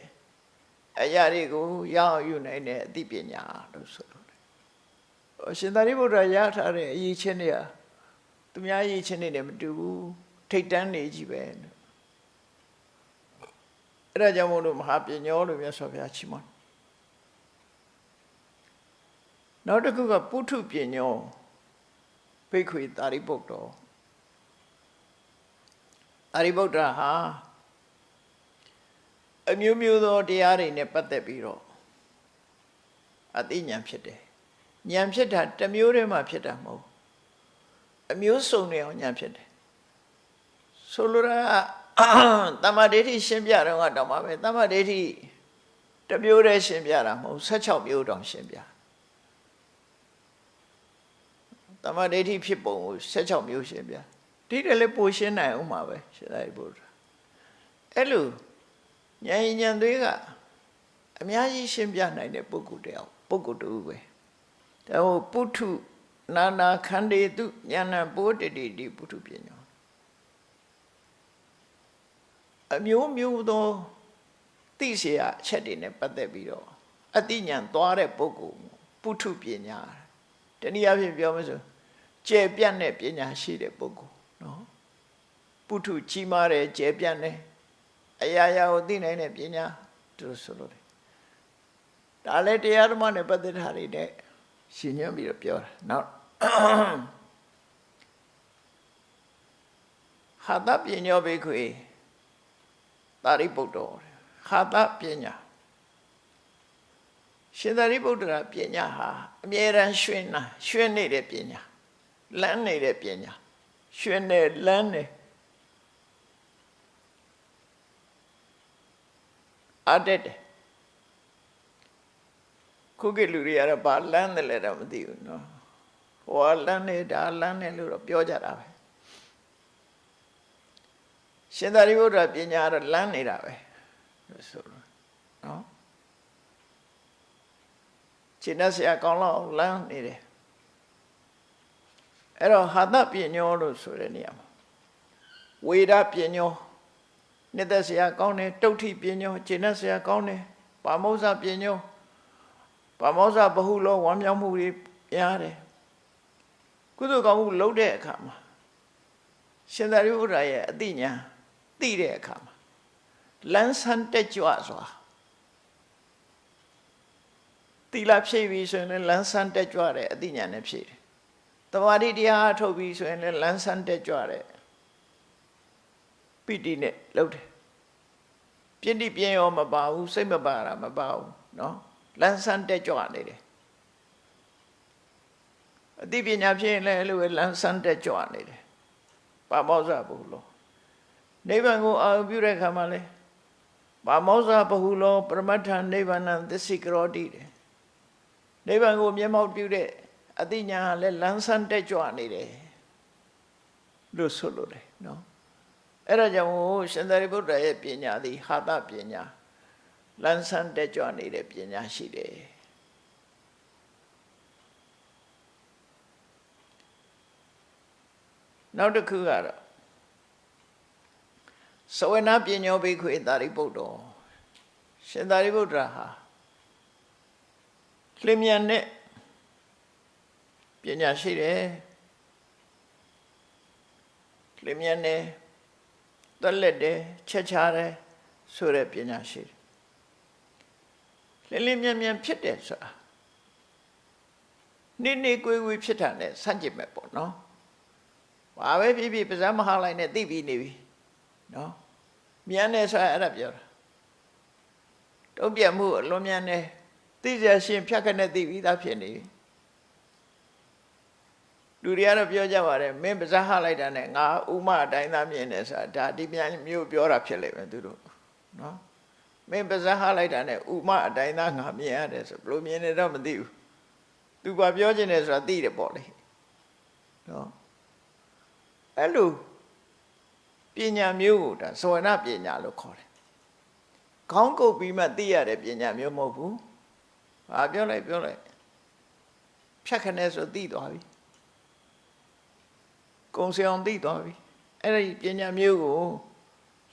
အရာတွေကိုရအောင်ယူနိုင်တဲ့အသိပညာလို့ဆိုလို့တယ်ရှင်သာရိပုတ္တရာရထားတဲ့အရေးချင်းတွေက သူများအရေးချင်းတွေနဲ့မတူဘူးထိတ်တန်းနေကြီးပဲအဲ့ဒါကြောင့်မို့လို့မဟာပညောလို့မြတ်စွာဘုရားချီးမွမ်းနောက်တစ်ခုကပုထုပညောဘိက္ခွေတာရိပုတ္တောတာရိပုတ္တရာဟာအမျိုးမျိုးသောတရားတွေနဲ့ပတ်သက်ပြီးတော့အသိဉာဏ်ဖြစ်တယ်ဉာဏ်ဖြစ်တာတစ်မျိုးတည်းမှဖြစ်တာမဟုတ် အမျိုးစုံနေအောင်ဉာဏ်ဖြစ်တယ်ဆိုလိုတာတမ္မာဒိဋ္ဌိရှင်းပြတော့ကတော့မှပဲတမ္မာဒိဋ္ဌိတစ်မျိုးတည်းရှင်းပြတာမဟုတ်16မျိုးတောင်ရှင်းပြတမ္မာဒိဋ္ဌိဖြစ်ပုံကို16မျိုးရှင်းပြဒီတည်းလည်းပိုရှင်းနိုင်အောင်ပါပဲရှင်းလိုက်ဖို့အဲ့လိုဉာဏ်ဉာဏ်သွေးကအများကြီးရှင်းပြနိုင်တဲ့ပုဂ္ဂိုလ်တယောက်ပုဂ္ဂိုလ်တူပဲဒါဟိုပုထု နာနာခန္တေတုဉာဏ်ပိုးတတိတိပုထုပညာအမျိုးမျိုးသောသိเสียအချက်တွေနဲ့ပတ်သက်ပြီးတော့အတိညာသွားတဲ့ပုဂ္ဂိုလ်ပုထုပညာတနည်းအားဖြင့်ပြောမယ်ဆိုကျေပြန့်တဲ့ပညာရှိတဲ့ပုဂ္ဂိုလ်နော်ပုထုကြီးမားတယ်ကျေပြန့်တယ်အရာရာကိုသိနိုင်တဲ့ပညာသူဆိုလို့တယ်ဒါလည်းတရားဓမ္မနဲ့ပတ်သက်တာတွေနဲ့ရှင်ညွှန်းပြီးတော့ပြောတာနောက် ဟာတပညောဘိခွေတာရိပုတ္တောဟာတပညာရှင်သာရိပုတ္တရာပညာဟာအမြဲတမ်းရွှင်နာရွှင်နေတဲ့ပညာလန်းနေတဲ့ပညာရွှင်နေလန်းနေအတက်တယ်ခုကလူတွေကတော့ဘာလန်းတယ်လဲတော့မသိဘူးနော် ဟိုကလန်းနေတာလန်းနေလို့တော့ပြောကြတာပဲရှင်သာရိပုတ္တရာပညာကတော့လန်းနေတာပဲဆိုတော့နော်ရှင်းတဲ့ဆရာကောင်းလောက်လန်းနေတယ်အဲ့တော့ဟာတပညောလို့ဆိုတဲ့နေရာမှာဝေဒပညောနှစ်သက်ဆရာကောင်းတယ်တုဋ္ဌိပညောရှင်းတဲ့ဆရာကောင်းတယ်ပါမောဇပညောပါမောဇဘဟုလောဝမ်းမြောက်မှုတွေများတယ် ကုသိုလ်ကောင်းမှုလုပ်တဲ့အခါမှာရှင်သာရိပုတ္တရာရဲ့အသိဉာဏ်သိတဲ့အခါမှာလန်းဆန်းတက်ကြွစွာတိလဖြည့်ပြီဆိုရင်လည်းလန်းဆန်းတက်ကြွတဲ့အသိဉာဏ်နဲ့ဖြည့်တယ်။တမာတိတရားထုတ်ပြီဆိုရင်လည်းလန်းဆန်းတက်ကြွတဲ့ပိဋိနဲ့လုပ်တယ်။ပြင့်တိပြင်းရောမပါဘူးစိတ်မပါတာမပါဘူးနော်လန်းဆန်းတက်ကြွနေတယ်။ အသိပညာဖြည့်ရင်လည်းအဲ့လိုပဲလန်းဆန်းတက်ကြွနေတယ်။ပါမောဇဘူးလို့နိဗ္ဗာန်ကိုအာရုံပြုတဲ့အခါမှာလေပါမောဇဘဟုလောပရမတ္ထနိဗ္ဗာန်သစ္စိကရောတိတယ်နိဗ္ဗာန်ကိုမျက်မှောက်ပြုတဲ့အသိဉာဏ်ဟာလည်းလန်းဆန်းတက်ကြွနေတယ်လို့ဆိုလို့တယ်နော်အဲ့ဒါကြောင့်ရှင်သာရိပုတ္တရာရဲ့ပညာသည်ဟာတပညာလန်းဆန်းတက်ကြွနေတဲ့ပညာရှိတယ် နောက်တစ်ခုကတော့သဝနာပညောဘိက္ခွေတာရိပုတ္တောရှင်သာရိပုတ္တရာဟာလျင်မြန်တဲ့ပညာရှိတယ်လျင်မြန်တယ်တက်လက်တယ်ချက်ချတယ်ဆိုတဲ့ပညာရှိတယ်လျင်လျင်မြန်မြန်ဖြစ်တယ်ဆိုတာနိနေကွေးကွေးဖြစ်တာနဲ့ဆန့်ကျင်မဲ့ပေါ့နော် ဘာပဲဖြစ်ဖြစ်ပါးစပ်မဟာလိုက်နဲ့သိပြီးနေပြီနော်မြန်တယ်ဆိုတာအဲ့ဒါပြောတာတုံ့ပြန်မှုအလွန်မြန်တယ်သိကြရှင်ဖြတ်ခနဲ့သိပြီးသားဖြစ်နေပြီလူတွေကတော့ပြောကြပါတယ်မင်းပါးစပ်ဟလိုက်တာနဲ့ငါဥမအတိုင်းသားမြင်တယ်ဆိုတာဒါဒီပြန်မျိုးပြောတာဖြစ်လိမ့်မယ်သူတို့နော်မင်းပါးစပ်ဟလိုက်တာနဲ့ဥမအတိုင်းသားငါမြင်ရတယ်ဆိုဘလို့မြင်နေတော့မသိဘူးသူကပြောချင်တယ်ဆိုတာသိတယ်ပေါ့လေနော် အဲ့လိုပညာမျိုးကိုဒါဇဝနပညာလို့ခေါ်တယ်ခေါင်းကုပ်ပြီးမှသိရတဲ့ပညာမျိုးမဟုတ်ဘူးဟာပြောလိုက်ပြောလိုက်ဖြတ်ခနဲ့ဆိုသိသွားပြီကုံစအောင်သိသွားပြီအဲ့ဒီပညာမျိုးကို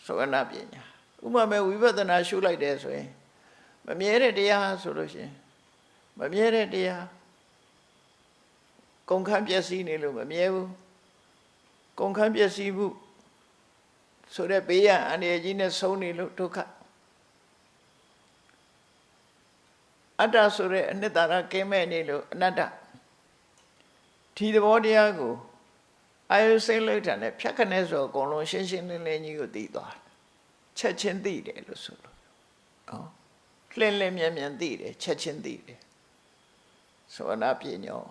ဇဝနပညာဥပမာဝိပဿနာရှုလိုက်တယ်ဆိုရင်မမြဲတဲ့တရားဆိုလို့ရှိရင်မမြဲတဲ့တရားကုန်ခန်းပျက်စီးနေလို့မမြဲဘူး ကုန်ခန်းပျက်စီးမှုဆိုတဲ့ဘေးရန်အန္တရာယ်ကြီးနဲ့ဆုံးနေလို့ဒုက္ခအတ္တဆိုတဲ့အနှစ်သာရကင်းမဲ့နေလို့အနတ္တဒီသဘောတရားကိုအာယုစိတ်လိုက်တာနဲ့ဖြတ်ခနဲ့ဆိုအကုန်လုံးရှင်းရှင်းလင်းလင်းကြီးကိုသိသွားချက်ချင်းသိတယ်လို့ဆိုလို့နော်လှင်းလင်းမြန်မြန်သိတယ်ချက်ချင်းသိတယ်ဆိုအနာပညော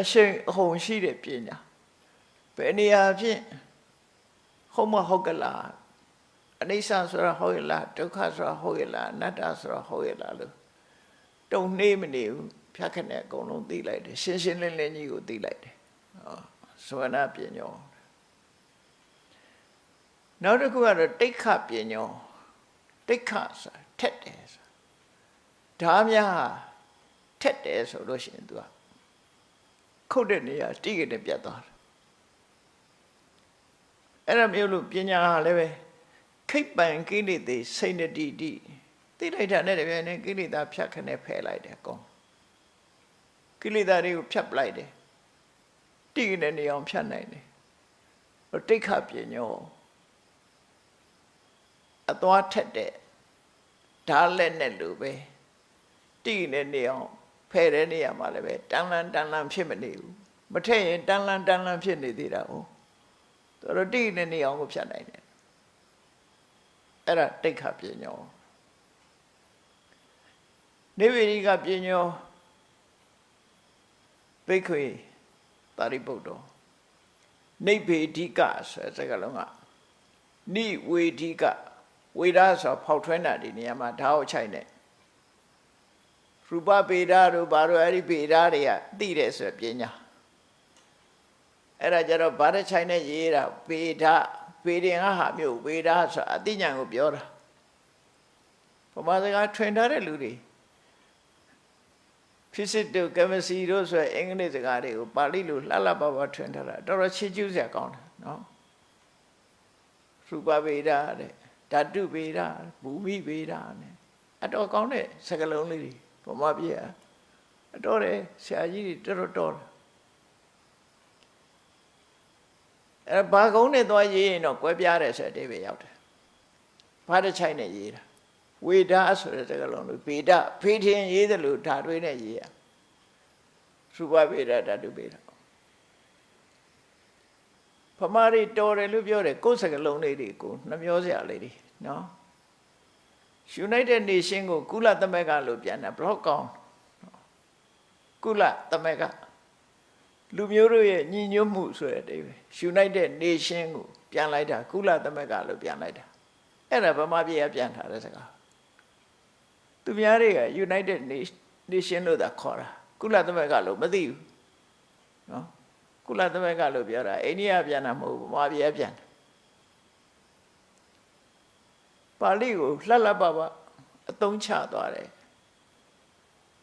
အရှိန်အဟုန်ရှိတဲ့ပညာဘယ်နေရာဖြင့်ဟုတ်မဟုတ်ကလားအနိစ္စဆိုတာဟုတ်ရလားဒုက္ခဆိုတာဟုတ်ရလားအနတ္တဆိုတာဟုတ်ရလားလို့တုံနှေးမနေဘူးဖြတ်ခနဲ့အကုန်လုံးသိလိုက်တယ်ရှင်းရှင်းလင်းလင်းကြီးကိုသိလိုက်တယ်ဟောသဝနာပညောနောက်တစ်ခုကတော့တိတ်ခပညောတိတ်ခဆိုတာထက်တယ်ဆိုတာဓာများထက်တယ်ဆိုလို့ရှိရင် तू က ခုတ်တဲ့နေရာတိကျတဲ့ပြတ်သွားတယ်အဲ့ဒါမျိုးလို့ပညာဟာလည်းပဲခိတ်ပန်ကိလေသာစိတ်နတိတိသိလိုက်တာနဲ့တပြိုင်နက်ကိလေသာဖြတ်ခနဲ့ဖယ်လိုက်တယ်အကုန်ကိလေသာတွေကိုဖြတ်ပလိုက်တယ်တိကျတဲ့နေအောင်ဖြတ်နိုင်တယ်တိတ်ခပညောအသွားထက်တဲ့ဓာတ်လက်နဲ့လို့ပဲတိကျတဲ့နေအောင် ဖယ်တဲ့နေရာမှာလည်းပဲတန်လန်တန်လန်ဖြစ်မနေဘူးမထက်ရင်တန်လန်တန်လန်ဖြစ်နေသေးတာဟုတ်သူတို့တိနေနေအောင်ကိုဖြတ်နိုင်တယ်အဲ့ဒါတိတ်ခပညောနေဝိရိကပညောဘိက္ခွေတာရိပုတ္တောနိဗ္ဗေဓိကဆိုတဲ့စကားလုံးကနိဝေဓိကဝေဒဆိုဖောက်ထွင်းတာဒီနေရာမှာဓာတ်အချိုက်နဲ့ ရူပဗေဒတို့ဘာလို့အဲ့ဒီဗေဒတွေကသိတယ်ဆိုပညာအဲ့ဒါကြတော့ဗာဒချိုင်နဲ့ရေးတာဗေဒဗေဒင်ဟာမျိုးဗေဒဆိုအသိဉာဏ်ကိုပြောတာပမာစကားထွင်ထားတဲ့လူတွေ physics တို့ chemistry တို့ဆိုအင်္ဂလိပ်စကားတွေကိုပါဠိလိုလှလှပပထွင်ထားတာတော်တော်ချစ်ကျူးစရာကောင်းတယ်နော်ရူပဗေဒတဲ့ဓာတုဗေဒဘူမိဗေဒနဲ့အတော်ကောင်းတဲ့စကားလုံးလေးတွေ ဗမာပြည်အတော်တယ်ဆရာကြီးတွေတော်တော်တော်အဲဘာကုန်းနဲ့သွားရေးရင်တော့ကွဲပြားတယ်ဆိုတဲ့အဓိပ္ပာယ်ရောက်တယ်ဘာတစ်ချိုက်နဲ့ရေးတာဝေဒဆိုတဲ့စကားလုံးလို့ဗေဒဖေးထင်ရေးတယ်လို့ဓာတ်တွေနဲ့ရေးရရူပဗေဒဓာတုဗေဒဖမာရီတော်တယ်လို့ပြောတယ်ကိုယ်စကားလုံးလေးတွေကိုနှမျောစရာလေးတွေနော် United Nation ကိုကုလသမဂ္ဂလို့ပြန်တာဘလော့ကောင်ကုလသမဂ္ဂလူမျိုးတို့ရဲ့ညီညွတ်မှုဆိုတဲ့အတိပဲ United Nation ကိုပြန်လိုက်တာကုလသမဂ္ဂလို့ပြန်လိုက်တာအဲ့ဒါဗမာပြည်ကပြန်ထားတဲ့စကားသူများတွေက United Nation လို့သာခေါ်တာကုလသမဂ္ဂလို့မသိဘူးနော်ကုလသမဂ္ဂလို့ပြောတာအိန္ဒိယပြန်တာမဟုတ်ဘူးဗမာပြည်ကပြန်တာဘာ ပါဠိကိုလှက်လှက်ပပအသုံးချသွားတယ်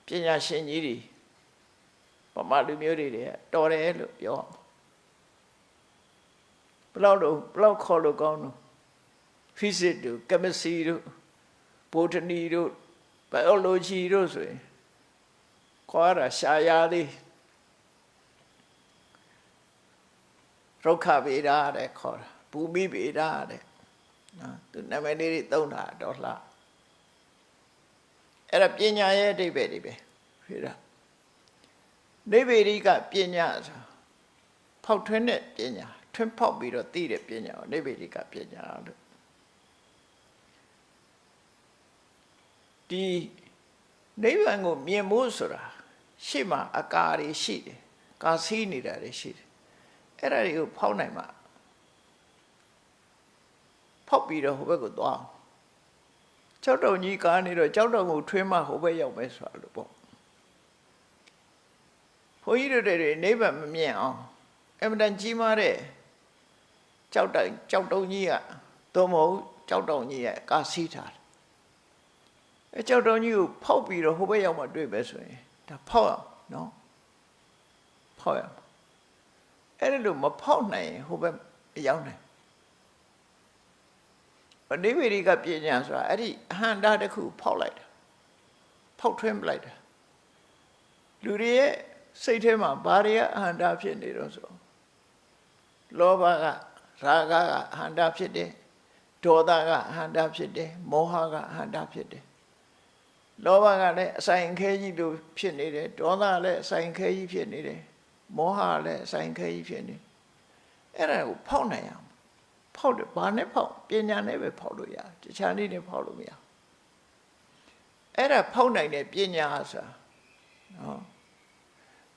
ပညာရှင်ကြီးတွေပမာလူမျိုးတွေတွေကတော်တယ်လို့ပြောအောင်ဘလောက်တော့ဘလောက်ခေါ်လို့ကောင်းတော့ physics တို့ chemistry တို့ botany တို့ biology တို့ဆိုရင်ခေါ်ရရှားရသေးရုက္ခဗေဒတဲ့ခေါ်တာဘူမိဗေဒတဲ့ နော်သူနာမည်လေးတွေသုံးတာတော့လှအဲ့ဒါပညာရဲ့အဓိပ္ပာယ်တွေပဲဖြစ်တာနိဗ္ဗေရိကပညာဆိုဖောက်ထွင်းတဲ့ပညာထွန်းဖောက်ပြီးတော့သိတဲ့ပညာကိုနိဗ္ဗေရိကပညာလို့ဒီနိဗ္ဗာန်ကိုမြင်ဖို့ဆိုတာရှေ့မှာအကာတွေရှိတယ်ကာစီးနေတာတွေရှိတယ်အဲ့ဒါတွေကိုဖောက်နိုင်မှာ ဖောက်ပြီးတော့ဟိုဘက်ကိုသွားကြောက်တုံကြီးကားနေတော့ကြောက်တုံကိုထွင်းမှဟိုဘက်ရောက်မယ်ဆိုတာလို့ပေါ့ဘုန်းကြီးတို့တွေနိဗ္ဗာန်မမြင်အောင်အမှန်တန်ကြီးမားတဲ့ကြောက်တုံကြောက်တုံကြီးကသို့မဟုတ်ကြောက်တုံကြီးရဲ့ကာစီးထားတယ်အဲကြောက်တုံကြီးကိုဖောက်ပြီးတော့ဟိုဘက်ရောက်မှတွေ့ပဲဆိုရင်ဒါဖောက်အောင်နော်ဖောက်ရအောင်အဲ့ဒါလို့မဖောက်နိုင်ရင်ဟိုဘက်ရောက်နိုင်အ နိဗ္ဗေရိကပညာဆိုတာအဲ့ဒီအဟန္တာတစ်ခုဖောက်လိုက်တာဖောက်ထွင်းပလိုက်တာလူတွေရဲ့စိတ်ထဲမှာဘာတွေကအဟန္တာဖြစ်နေတော့ဆိုလောဘကရာဂကအဟန္တာဖြစ်တယ်ဒေါသကအဟန္တာဖြစ်တယ်မောဟကအဟန္တာဖြစ်တယ်လောဘကလည်းအဆိုင်ခဲကြီးလိုဖြစ်နေတယ်ဒေါသလည်းအဆိုင်ခဲကြီးဖြစ်နေတယ်မောဟလည်းအဆိုင်ခဲကြီးဖြစ်နေအဲ့ဒါကိုဖောက်နိုင်အောင် ဖောက်တယ်ဘာနဲ့ဖောက်ပညာနဲ့ပဲဖောက်လို့ရတယ်တခြားနည်းနဲ့ဖောက်လို့မရအဲ့ဒါဖောက်နိုင်တဲ့ပညာဆိုတာနော်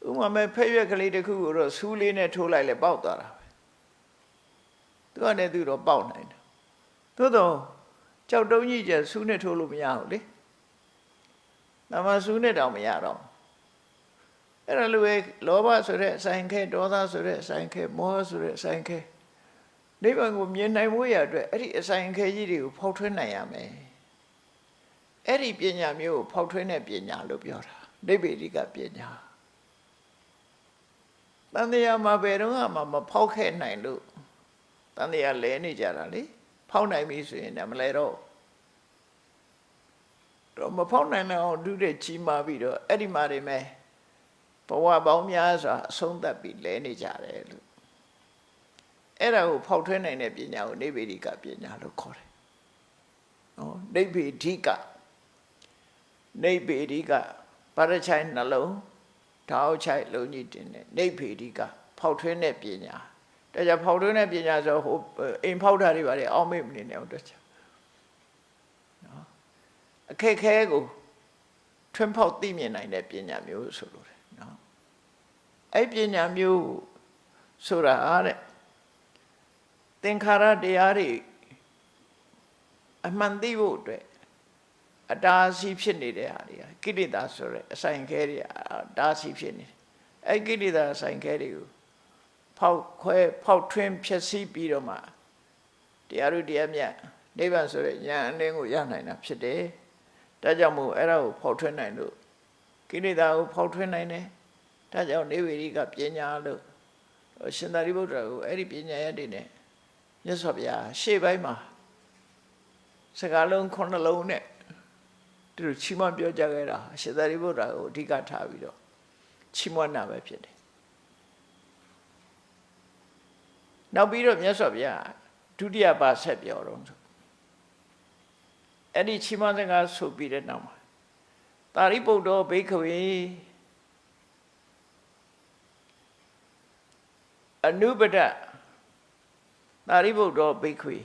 ဥမာမဲ့ဖက်ရွက်ကလေးတစ်ခုကိုတော့ဆူးလေးနဲ့ထိုးလိုက်လဲပေါက်သွားတာပဲသူကလည်းသူတော့ပေါက်နိုင်တယ်သို့တော့ကြောက်တုံးကြီးကျဆူးနဲ့ထိုးလို့မရဘူးလေ။နာမဆူးနဲ့တောင်မရတော့အဲ့ဒါလိုပဲလောဘဆိုတဲ့အဆိုင်ခဲဒေါသဆိုတဲ့အဆိုင်ခဲမောဟဆိုတဲ့အဆိုင်ခဲ နိဗ္ဗာန်ကိုမြင်နိုင်ဖို့ရအတွက်အဲ့ဒီအဆိုင်ခဲကြီးတွေကိုဖောက်ထွင်းနိုင်ရမယ်။အဲ့ဒီပညာမျိုးကိုဖောက်ထွင်းတဲ့ပညာလို့ပြောတာနိဗ္ဗေဒိကပညာ။တန်တရားမှာဘယ်တော့မှမဖောက်ခဲ့နိုင်လို့တန်တရားလဲနေကြတာလေ။ဖောက်နိုင်ပြီဆိုရင်လည်းမလဲတော့တော့မဖောက်နိုင်တော့ဒုတဲ့ကြီးမာပြီးတော့အဲ့ဒီမှာနေမယ်ဘဝပေါင်းများစွာအဆုံးသတ်ပြီးလဲနေကြတယ်လို့ အဲ့ဒါကိုဖောက်ထွင်းနိုင်တဲ့ပညာကိုနိဗ္ဗေဒိကပညာလို့ခေါ်တယ်နော်နိဗ္ဗေဒိကနိဗ္ဗေဒိကပါရချိုင်နှလုံးထောက်ချိုင်လုံးကြီးတင်တဲ့နိဗ္ဗေဒိကဖောက်ထွင်းတဲ့ပညာဒါကြောင့်ဖောက်ထွင်းတဲ့ပညာဆိုဟိုအိမ်ဖောက်တာတွေပါလေအောက်မေ့မနေနဲ့တော့ချက်နော်အခက်ခဲကိုထွန်းဖောက်သိမြင်နိုင်တဲ့ပညာမျိုးဆိုလို့တယ်နော်အဲ့ပညာမျိုးဆိုတာအားတဲ့ သင်္ခါရတရားတွေအမှန်သိဖို့အတွက်အတားစီဖြစ်နေတဲ့ဟာတွေကကိလေသာဆိုတဲ့အဆိုင်ခဲတွေအတားစီဖြစ်နေတယ်အဲ့ကိလေသာအဆိုင်ခဲတွေကိုဖောက်ခွဲဖောက်ထွင်းဖြည့်ဆည်းပြီးတော့မှတရားတို့တရားမြတ်နိဗ္ဗာန်ဆိုတဲ့ဉာဏ်အလင်းကိုရနိုင်တာဖြစ်တယ်ဒါကြောင့်မို့အဲ့ဒါကိုဖောက်ထွင်းနိုင်လို့ကိလေသာကိုဖောက်ထွင်းနိုင်တယ်ဒါကြောင့်နေဝေရိကပညာလို့ရှင်သာရိပုတ္တရာကိုအဲ့ဒီပညာရတဲ့နဲ့ မြတ်စွာဘုရားရှေ့ပိုင်းမှာစကားလုံးခုနှလုံးနဲ့သူတို့ချီးမွမ်းပြောကြခဲ့တာရှင်သာရိပုတ္တရာကိုအဓိကထားပြီးတော့ချီးမွမ်းတာပဲဖြစ်တယ်နောက်ပြီးတော့မြတ်စွာဘုရားဒုတိယပါဆက်ပြောတော့ဆိုအဲ့ဒီချီးမွမ်းစကားဆိုပြီးတဲ့နောက်မှာတာရိပုတ္တောဘိက္ခဝေအနုပဒ သာရိပုတ္တောဘိက္ခဝေ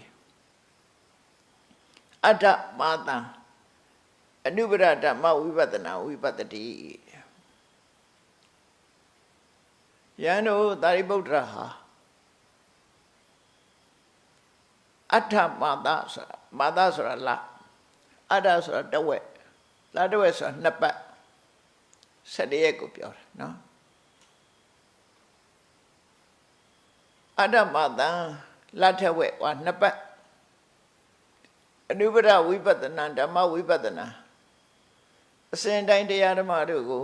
အတ္တမာတံအနုပဒဓမ္မဝိပဿနာဝိပဿတိယန္တောသာရိပုတ္တရာဟာအတ္ထမာတဆိုတာမာတဆိုတာလအတ္တဆိုတာတဝက်လာတဝက်ဆိုတာနှစ်ပတ်14ရက်ကိုပြောတာနော်အတ္တမာတံ လထဝက်ဟောနှစ်ပတ်အနုပဒဝိပဿနာဓမ္မဝိပဿနာအစဉ်တိုင်းတရားဓမ္မတို့ကို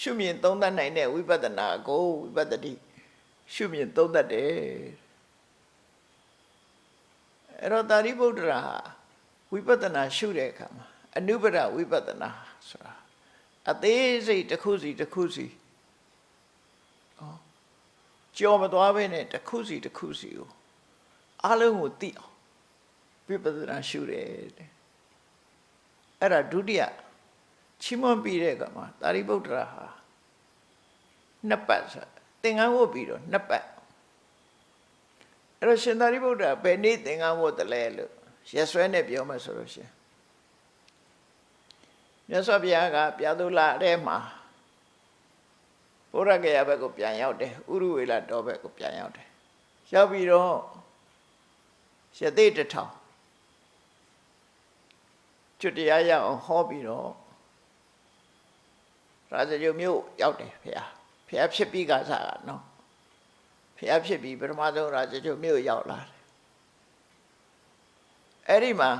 ရှုမြင်သုံးသပ်နိုင်တဲ့ဝိပဿနာကိုဝိပဿတိရှုမြင်သုံးသပ်တယ်အဲ့တော့တာရိပုတ္တရာဟာဝိပဿနာရှုတဲ့အခါမှာအနုပဒဝိပဿနာဆိုတာအသေးစိတ်တစ်ခုစီတစ်ခုစီဩ ကြော်မသွားဘဲနဲ့တစ်ခုစီတစ်ခုစီကိုအလုံးကိုသိအောင်ဝိပဿနာရှုတယ်တဲ့အဲ့ဒါဒုတိယချီးမွမ်းပြီးတဲ့အခါမှာတာရိပုတ္တရာဟာနှစ်ပတ်ဆိုသင်္ကန်းဝတ်ပြီးတော့နှစ်ပတ်အဲ့တော့ရှင်သာရိပုတ္တရာဘယ်နေ့သင်္ကန်းဝတ်တယ်လဲလို့ရက်စွဲနဲ့ပြောမှဆိုလို့ရှင်မြတ်စွာဘုရားကပြာသူလာတဲ့မှာ ဘုရားကရဘက်ကိုပြန်ရောက်တယ်ဥရုဝေလတော်ဘက်ကိုပြန်ရောက်တယ်ရောက်ပြီးတော့ရသေးတထောင်ကျွတ်တရားရအောင်ဟောပြီးတော့ရာဇဂုမြို့ရောက်တယ်ဖေ။ဖေဖြစ်ပြီးကစားတာနော်။ဖေဖြစ်ပြီးပထမဆုံးရာဇဂုမြို့ရောက်လာတယ်။အဲ့ဒီမှာ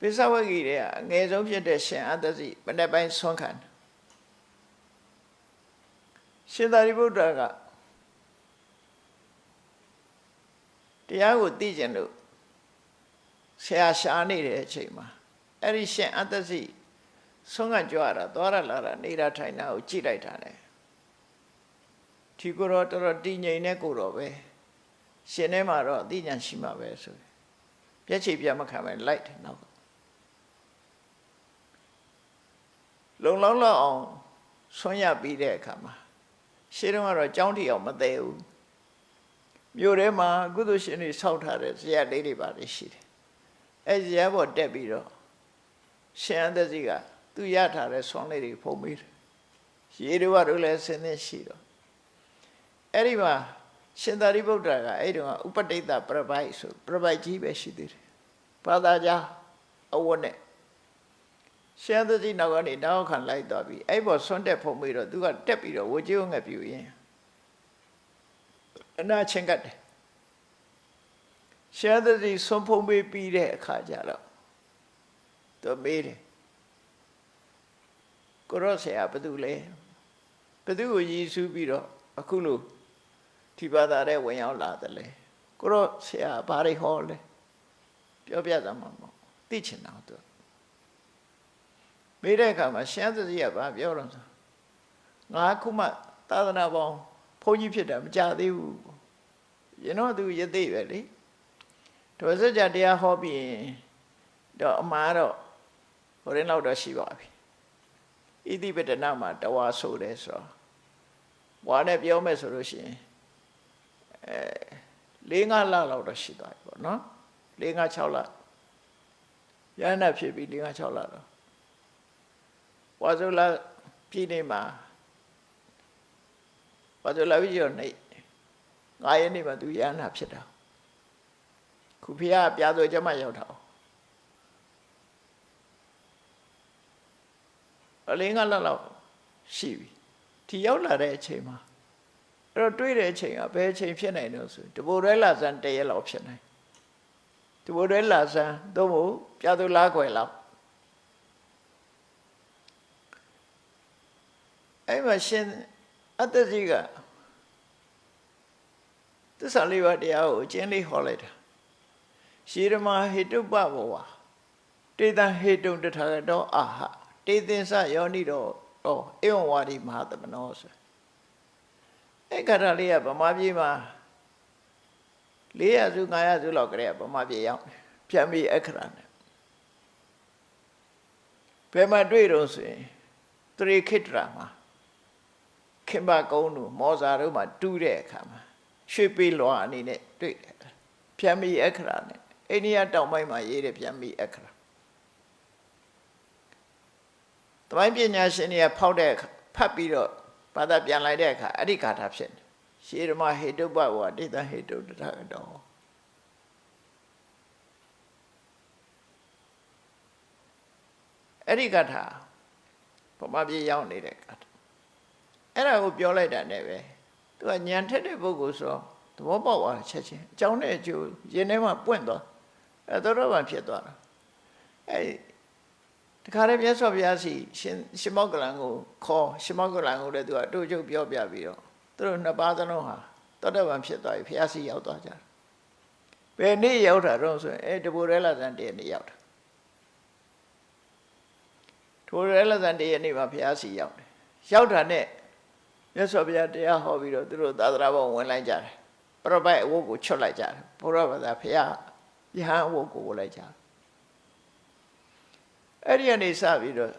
ပိဿဝဂီတွေကအငယ်ဆုံးဖြစ်တဲ့ရှင်အတ္တစီမနေ့ပိုင်းဆွမ်းခံတယ် ရှင်သာရိပုတ္တရာကတရားကိုသိကျင်လို့ဆရာရှားနေတဲ့အချိန်မှာအဲ့ဒီရှင်အတ္တစီဆုံးကကြွရတာသွားရလာတာနေတာထိုင်တာကိုကြည့်လိုက်တာလေဒီကိုတော့တော်တော်တည်ငြိမ်တဲ့ကိုတော့ပဲရှင်ထဲမှာတော့အသိဉာဏ်ရှိမှာပဲဆိုပြက်ချေပြမခံပဲလိုက်တယ်နောက်ကလုံလောင်းလောက်အောင်ဆွမ်းရပြီးတဲ့အခါမှာ ရှင်းတော့ကတော့ကြောင်းတီအောင်မသေးဘူးမြို့ထဲမှာကုသိုလ်ရှင်တွေဆောက်ထားတဲ့ဇေယျလေးတွေပါတယ်ရှိတယ်အဲဇေယျဘောတက်ပြီးတော့ရှင်အသက်စီကသူရထားတဲ့ဆွမ်းလေးတွေဖုံးပေးတယ်ရေတွေကတော့လည်းဆင်းနေရှိတော့အဲ့ဒီမှာရှင်သာရိပုတ္တရာကအဲ့ဒီမှာဥပတိတ်တပြပိုက်ဆိုပြပိုက်ကြီးပဲရှိသေးတယ်ဘာသာကြားအဝတ်နဲ့ ရှမ်းသတိနောက်ကနေတောက်ခံလိုက်သွားပြီအဲ့ပေါ်ဆွန့်တက်ဖုံပြီးတော့သူကတက်ပြီးတော့ဝကြိုးငှက်ပြူရင်အနာချင်းကတ်တယ်ရှမ်းသတိဆွန့်ဖုံပြီးပြီးတဲ့အခါကျတော့သူမေးတယ်ကိုရောဆရာဘယ်သူလဲဘယ်သူကိုရည်စူးပြီးတော့အခုလို့ဒီဘာသာတဲ့ဝင်ရောက်လာတယ်လေကိုရောဆရာဘာတွေဟောလဲပြောပြသမှာမဟုတ်သိချင်တာသူ မေးတဲ့အခါမှာရှမ်းသတိကဘာပြောတော့ဆိုငါခုမှသာသနာပေါင်းဘုန်းကြီးဖြစ်တာမကြသေးဘူးရင်တော့သူရသေးပဲလေတော်စကြတရားဟောပြီးရင်တော့အမှားတော့ဟိုရင်လောက်တော့ရှိပါပြီဣတိပတနာမှာတဝါဆိုတယ်ဆိုတော့ဘွာနဲ့ပြောမယ်ဆိုလို့ရှိရင်အဲ၄၅လလောက်တော့ရှိသွားပြီပေါ့နော်၄၅6လရဟနာဖြစ်ပြီး၄၅6လတော့ ဝါဇုလာပြည်နေမှာဝါဇုလာပြည်ရောနေငါးရက်နေမှာသူရဟနာဖြစ်တာခုဖေကပြားဆိုကြမှာရောက်တာအလင်းကလောက်လောက်ရှိပြီဒီရောက်လာတဲ့အချိန်မှာအဲ့တော့တွေးတဲ့အချိန်ကဘယ်အချိန်ဖြစ်နိုင်လို့ဆိုတဘိုရဲလာဇန်တရက်လောက်ဖြစ်နိုင်တဘိုရဲလာဇန်သို့မဟုတ်ပြာသူလားခွယ်လောက် အဲ့မှာရှင်အတ္တကြီးကသစ္စာလေးပါးတရားကိုအကျဉ်းလေးဟောလိုက်တာရှေရမဟေတုပဘောဝတေတံဟေတုံတထာဂတောအာဟတေသင်္စယောနိတော့ဩဧဝံဝါဒီမဟာသမနောဆိုအဲ့ကရလေးကဗမာပြည်မှာ400စု500စုလောက်ကလေးကဗမာပြည်ရောက်ပြန်ပြီးအခရာနဲ့ဘယ်မှာတွေ့တော့ဆိုရင်တရိခိတ္တရာမှာ ခင်မကုန်းတို့မောဇာတို့မှာတူးတဲ့အခါမှာရွှေပေးလွာအနေနဲ့တွေ့တယ်ပြန်ပြီးအခရာနဲ့အိန္ဒိယတောင်ပိုင်းမှာရေးတယ်ပြန်ပြီးအခရာတမိုင်းပညာရှင်တွေကဖောက်တဲ့ဖတ်ပြီးတော့ဘာသာပြန်လိုက်တဲ့အခါအဲ့ဒီဂါထာဖြစ်တယ်ရှေရမဟေတုပ္ပဝါဒိတဟေတုတထတောအဲ့ဒီဂါထာဗမာပြည်ရောက်နေတဲ့ဂါထာ အဲ့ဒါကိုပြောလိုက်တာနဲ့ပဲသူကညံထက်တဲ့ပုဂ္ဂိုလ်ဆိုသဘောပေါက်သွားတယ်ချက်ချင်းအကြောင်းနဲ့အကျိုးရင်ထဲမှာပွင့်သွားအဲသောတာပန်ဖြစ်သွားတာအဲတခါတည်းမြတ်စွာဘုရားစီရှင်ရှင်မောကလန်ကိုခေါ်ရှင်မောကလန်ကိုလည်းသူကအတူချုပ်ပြောပြပြီးတော့သူတို့နှစ်ပါးသလုံးဟာသောတာပန်ဖြစ်သွားပြီဘုရားစီရောက်သွားကြတယ်ဘယ်နေ့ရောက်တာတော့ဆိုရင်အဲတဘူရဲလာဇန်တည်းနေ့ရောက်တာတဘူရဲလာဇန်တည်းနေ့မှာဘုရားစီရောက်တယ်ရောက်တာနဲ့ မြတ်စွာဘုရားတရားဟောပြီးတော့သူတို့သာသနာ့ဘောင်ဝင်လိုက်ကြတယ်ပရပိုက်အဝတ်ကိုချွတ်လိုက်ကြတယ်ဘုရားဘာသာဘုရားယဟန်အဝတ်ကိုဝတ်လိုက်ကြတယ်အဲ့ဒီကနေစပြီးတော့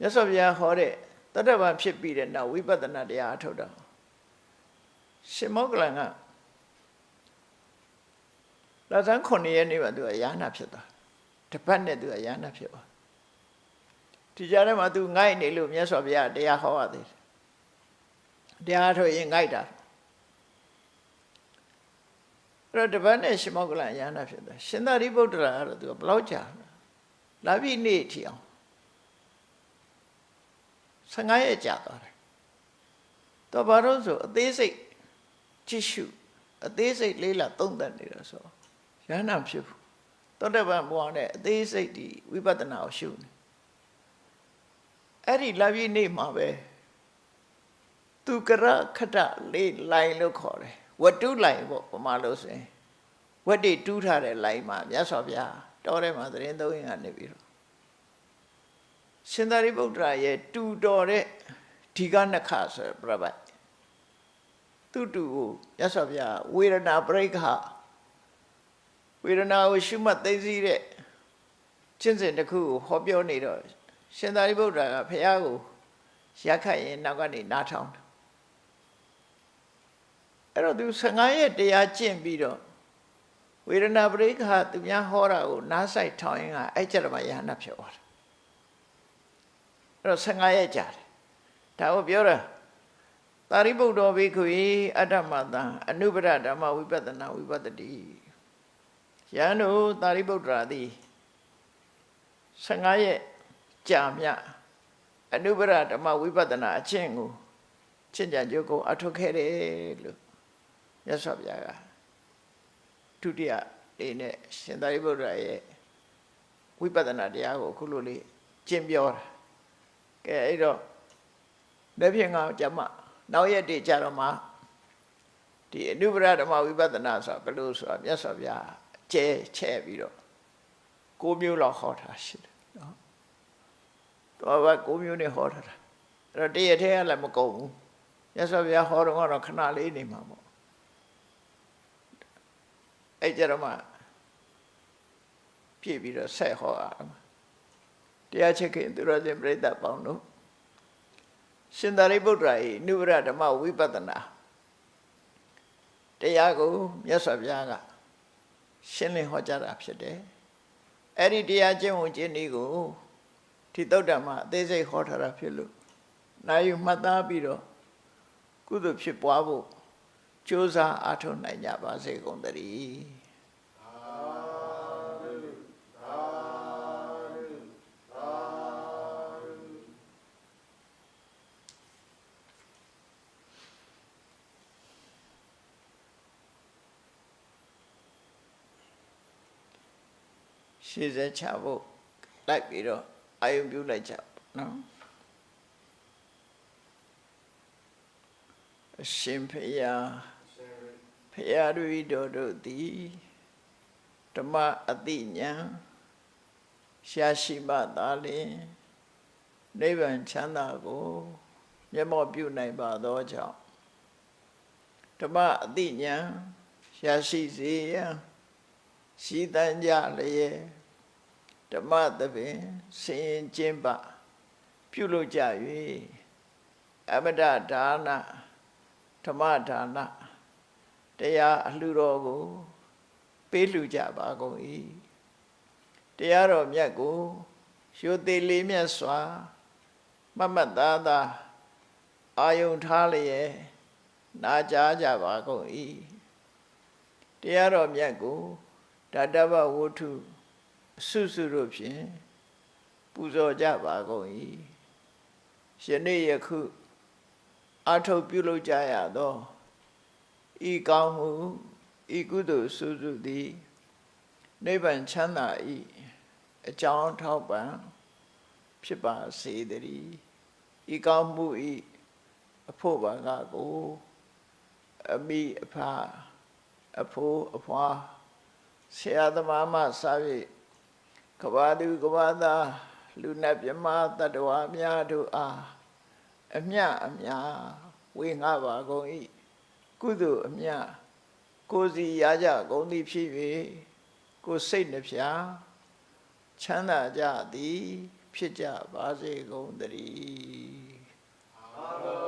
မြတ်စွာဘုရားဟောတဲ့တတ္တဗံဖြစ်ပြီးတဲ့နောက်ဝိပဿနာတရားအထုတ်တော့ရှင်မောကလန်ကလာဇန်9ရက်နေ့မှာသူကယာနာဖြစ်သွားတပတ်နဲ့သူကယာနာဖြစ်သွားဒီကြားထဲမှာသူငိုက်နေလို့မြတ်စွာဘုရားတရားဟောရသေးတယ် တရားထုတ်ရင်ငိုက်တာအဲ့တော့တပတ်နဲ့ရှင်မောကလန်ယာနာဖြစ်သွားရှင်သာရိပုတ္တရာကတော့သူကဘလောက်ကြာလာပြီနေ့ထီအောင်15ရက်ကြာသွားတယ်တော့ဘာလို့ဆိုအသေးစိတ်ကြည့်ရှုအသေးစိတ်လေးလာသုံးသပ်နေတော့ဆိုရဟနာဖြစ်ဘူးသောတပန်ဘဝနဲ့အသေးစိတ်ဒီဝိပဿနာကိုရှုနေအဲ့ဒီလာပြီနေ့မှာပဲ သူကရခတလေးလိုင်းလို့ခေါ်တယ်ဝတ္တုလိုင်းပေါ့ပမာလို့ဆိုရင်ဝတ်တိတူးထားတဲ့လိုင်းမှာမြတ်စွာဘုရားတော်ထဲမှာသတင်းသုံးရင်ကနေပြီးတော့ရှင်သာရိပုတ္တရာရဲ့တူတော်တဲ့ဒီကနခဆိုပြပတ်သူတူကိုမြတ်စွာဘုရားဝေဒနာပရိက္ခဝေဒနာကိုရှုမှတ်သိသိတဲ့ကျင့်စဉ်တစ်ခုကိုဟောပြောနေတော့ရှင်သာရိပုတ္တရာကဘုရားကိုရက်ခတ်ရင်နောက်ကနေနားထောင်တယ် အဲ့တော့သူ15ရက်တရားကျင့်ပြီးတော့ဝေဒနာပရိက္ခသူများဟောတာကိုနားဆိုင်ထောင်ရင်ကအဲ့ကြတော့မှယဟနာဖြစ်သွားတယ်အဲ့တော့15ရက်ကြာတယ်ဒါကိုပြောတာသာရိပုတ္တဘိက္ခုအတ္တမတံအနုပရဓမ္မဝိပဿနာဝိပဿတိယန္တုသာရိပုတ္တရာသည်15ရက်ကြာမြအနုပရဓမ္မဝိပဿနာအချင်းကိုချင့်ကြံကြုတ်ကိုအထုတ်ခဲ့တယ်လို့ ရသော်ဗျာကဒုတိယလေးနဲ့ရှင်သာရိပုတ္တရာရဲ့ဝိပဿနာတရားကိုအခုလိုလေးကျင့်ပြောတာကဲအဲ့တော့လက်ဖြင့်ကကြမှာနောက်ရက်တည်းကြတော့မှဒီအနုပရဓမ္မဝိပဿနာဆိုတာဘယ်လိုဆိုတာမြတ်စွာဘုရားကျဲချဲ့ပြီးတော့ကိုမျိုးလောက်ဟောတာရှိတယ်နော်တော့ဘာကိုမျိုးနဲ့ဟောထားတာအဲ့တော့တရက်ထဲကလည်းမကုန်ဘူးမြတ်စွာဘုရားဟောတော့ကတော့ခဏလေးနေမှာပေါ့ အဲ့ကြတော့မှပြည့်ပြီးတော့ဆက်ဟောရမှာတရားချက်ခင်သူရဇင်ပြိဿပေါင်းတို့ရှင်သာရိပုတ္တရာ၏နုဘရဓမ္မဝိပဿနာတရားကိုမြတ်စွာဘုရားကရှင်းလင်းဟောကြားတာဖြစ်တယ်အဲ့ဒီတရားကျင့်ဝင်ခြင်းဤကိုဒီတုတ်တံမှာအသေးစိတ်ဟောထားတာဖြစ်လို့နိုင်ယူမှတ်သားပြီးတော့ကုသိုလ်ဖြစ်ပွားဖို့ ကြိုးစားအားထုတ်နိုင်ကြပါစေကုန်သတည်းရှေ့ဆက်ချဖို့လိုက်ပြီးတော့အာယုံပြုလိုက်ကြပါနော်အရှင်ဖရာဖ ရာတို့တို့တို့သည်ဓမ္မအတိညာရှာရှိမှသာလျှင်နိဗ္ဗာန်ချမ်းသာကိုမျက်မှောက်ပြုနိုင်ပါသောကြောင့်ဓမ္မအတိညာရှာရှိစေရန်ရှိတန်ကြလျက်ဓမ္မသဖြင့်ဆင်ရင်ကျင်းပပြုလုပ်ကြ၍အမတဒါနဓမ္မဒါန တရားအလှတော်ကို ပေးလှူကြပါကုန်၏တရားတော်မြတ်ကိုရိုသေလေးမြတ်စွာမမတ်သားသာအာယုံထားလျက်နာကြားကြပါကုန်၏တရားတော်မြတ်ကိုဓာတဗဝုထုဆုစုတို့ဖြင့်ပူဇော်ကြပါကုန်၏ယနေ့ယခုအာထုတ်ပြုလုပ်ကြရသော ဤကောင်းမှုဤကုသိုလ်စုစုသည်နိဗ္ဗာန်ချမ်းသာဤအကြောင်းထောက်ပံ့ဖြစ်ပါစေတည်းဤကောင်းမှုဤအဖို့ဘာကကိုအမိအဖအဖိုးအဖွာဆရာသမားမှစ၍ကဘာသူကဘာသားလူနဲ့မြမတတ္တဝါများတို့အားအမြအမြဝေငှပါကုန်၏ ကုသိုလ်အမြကိုစီရကြကုန်သည်ဖြစ်၍ကိုစိတ်နှဖျားချမ်းသာကြသည် ဖြစ်ကြပါစေကုန်သတည်းအာမေန်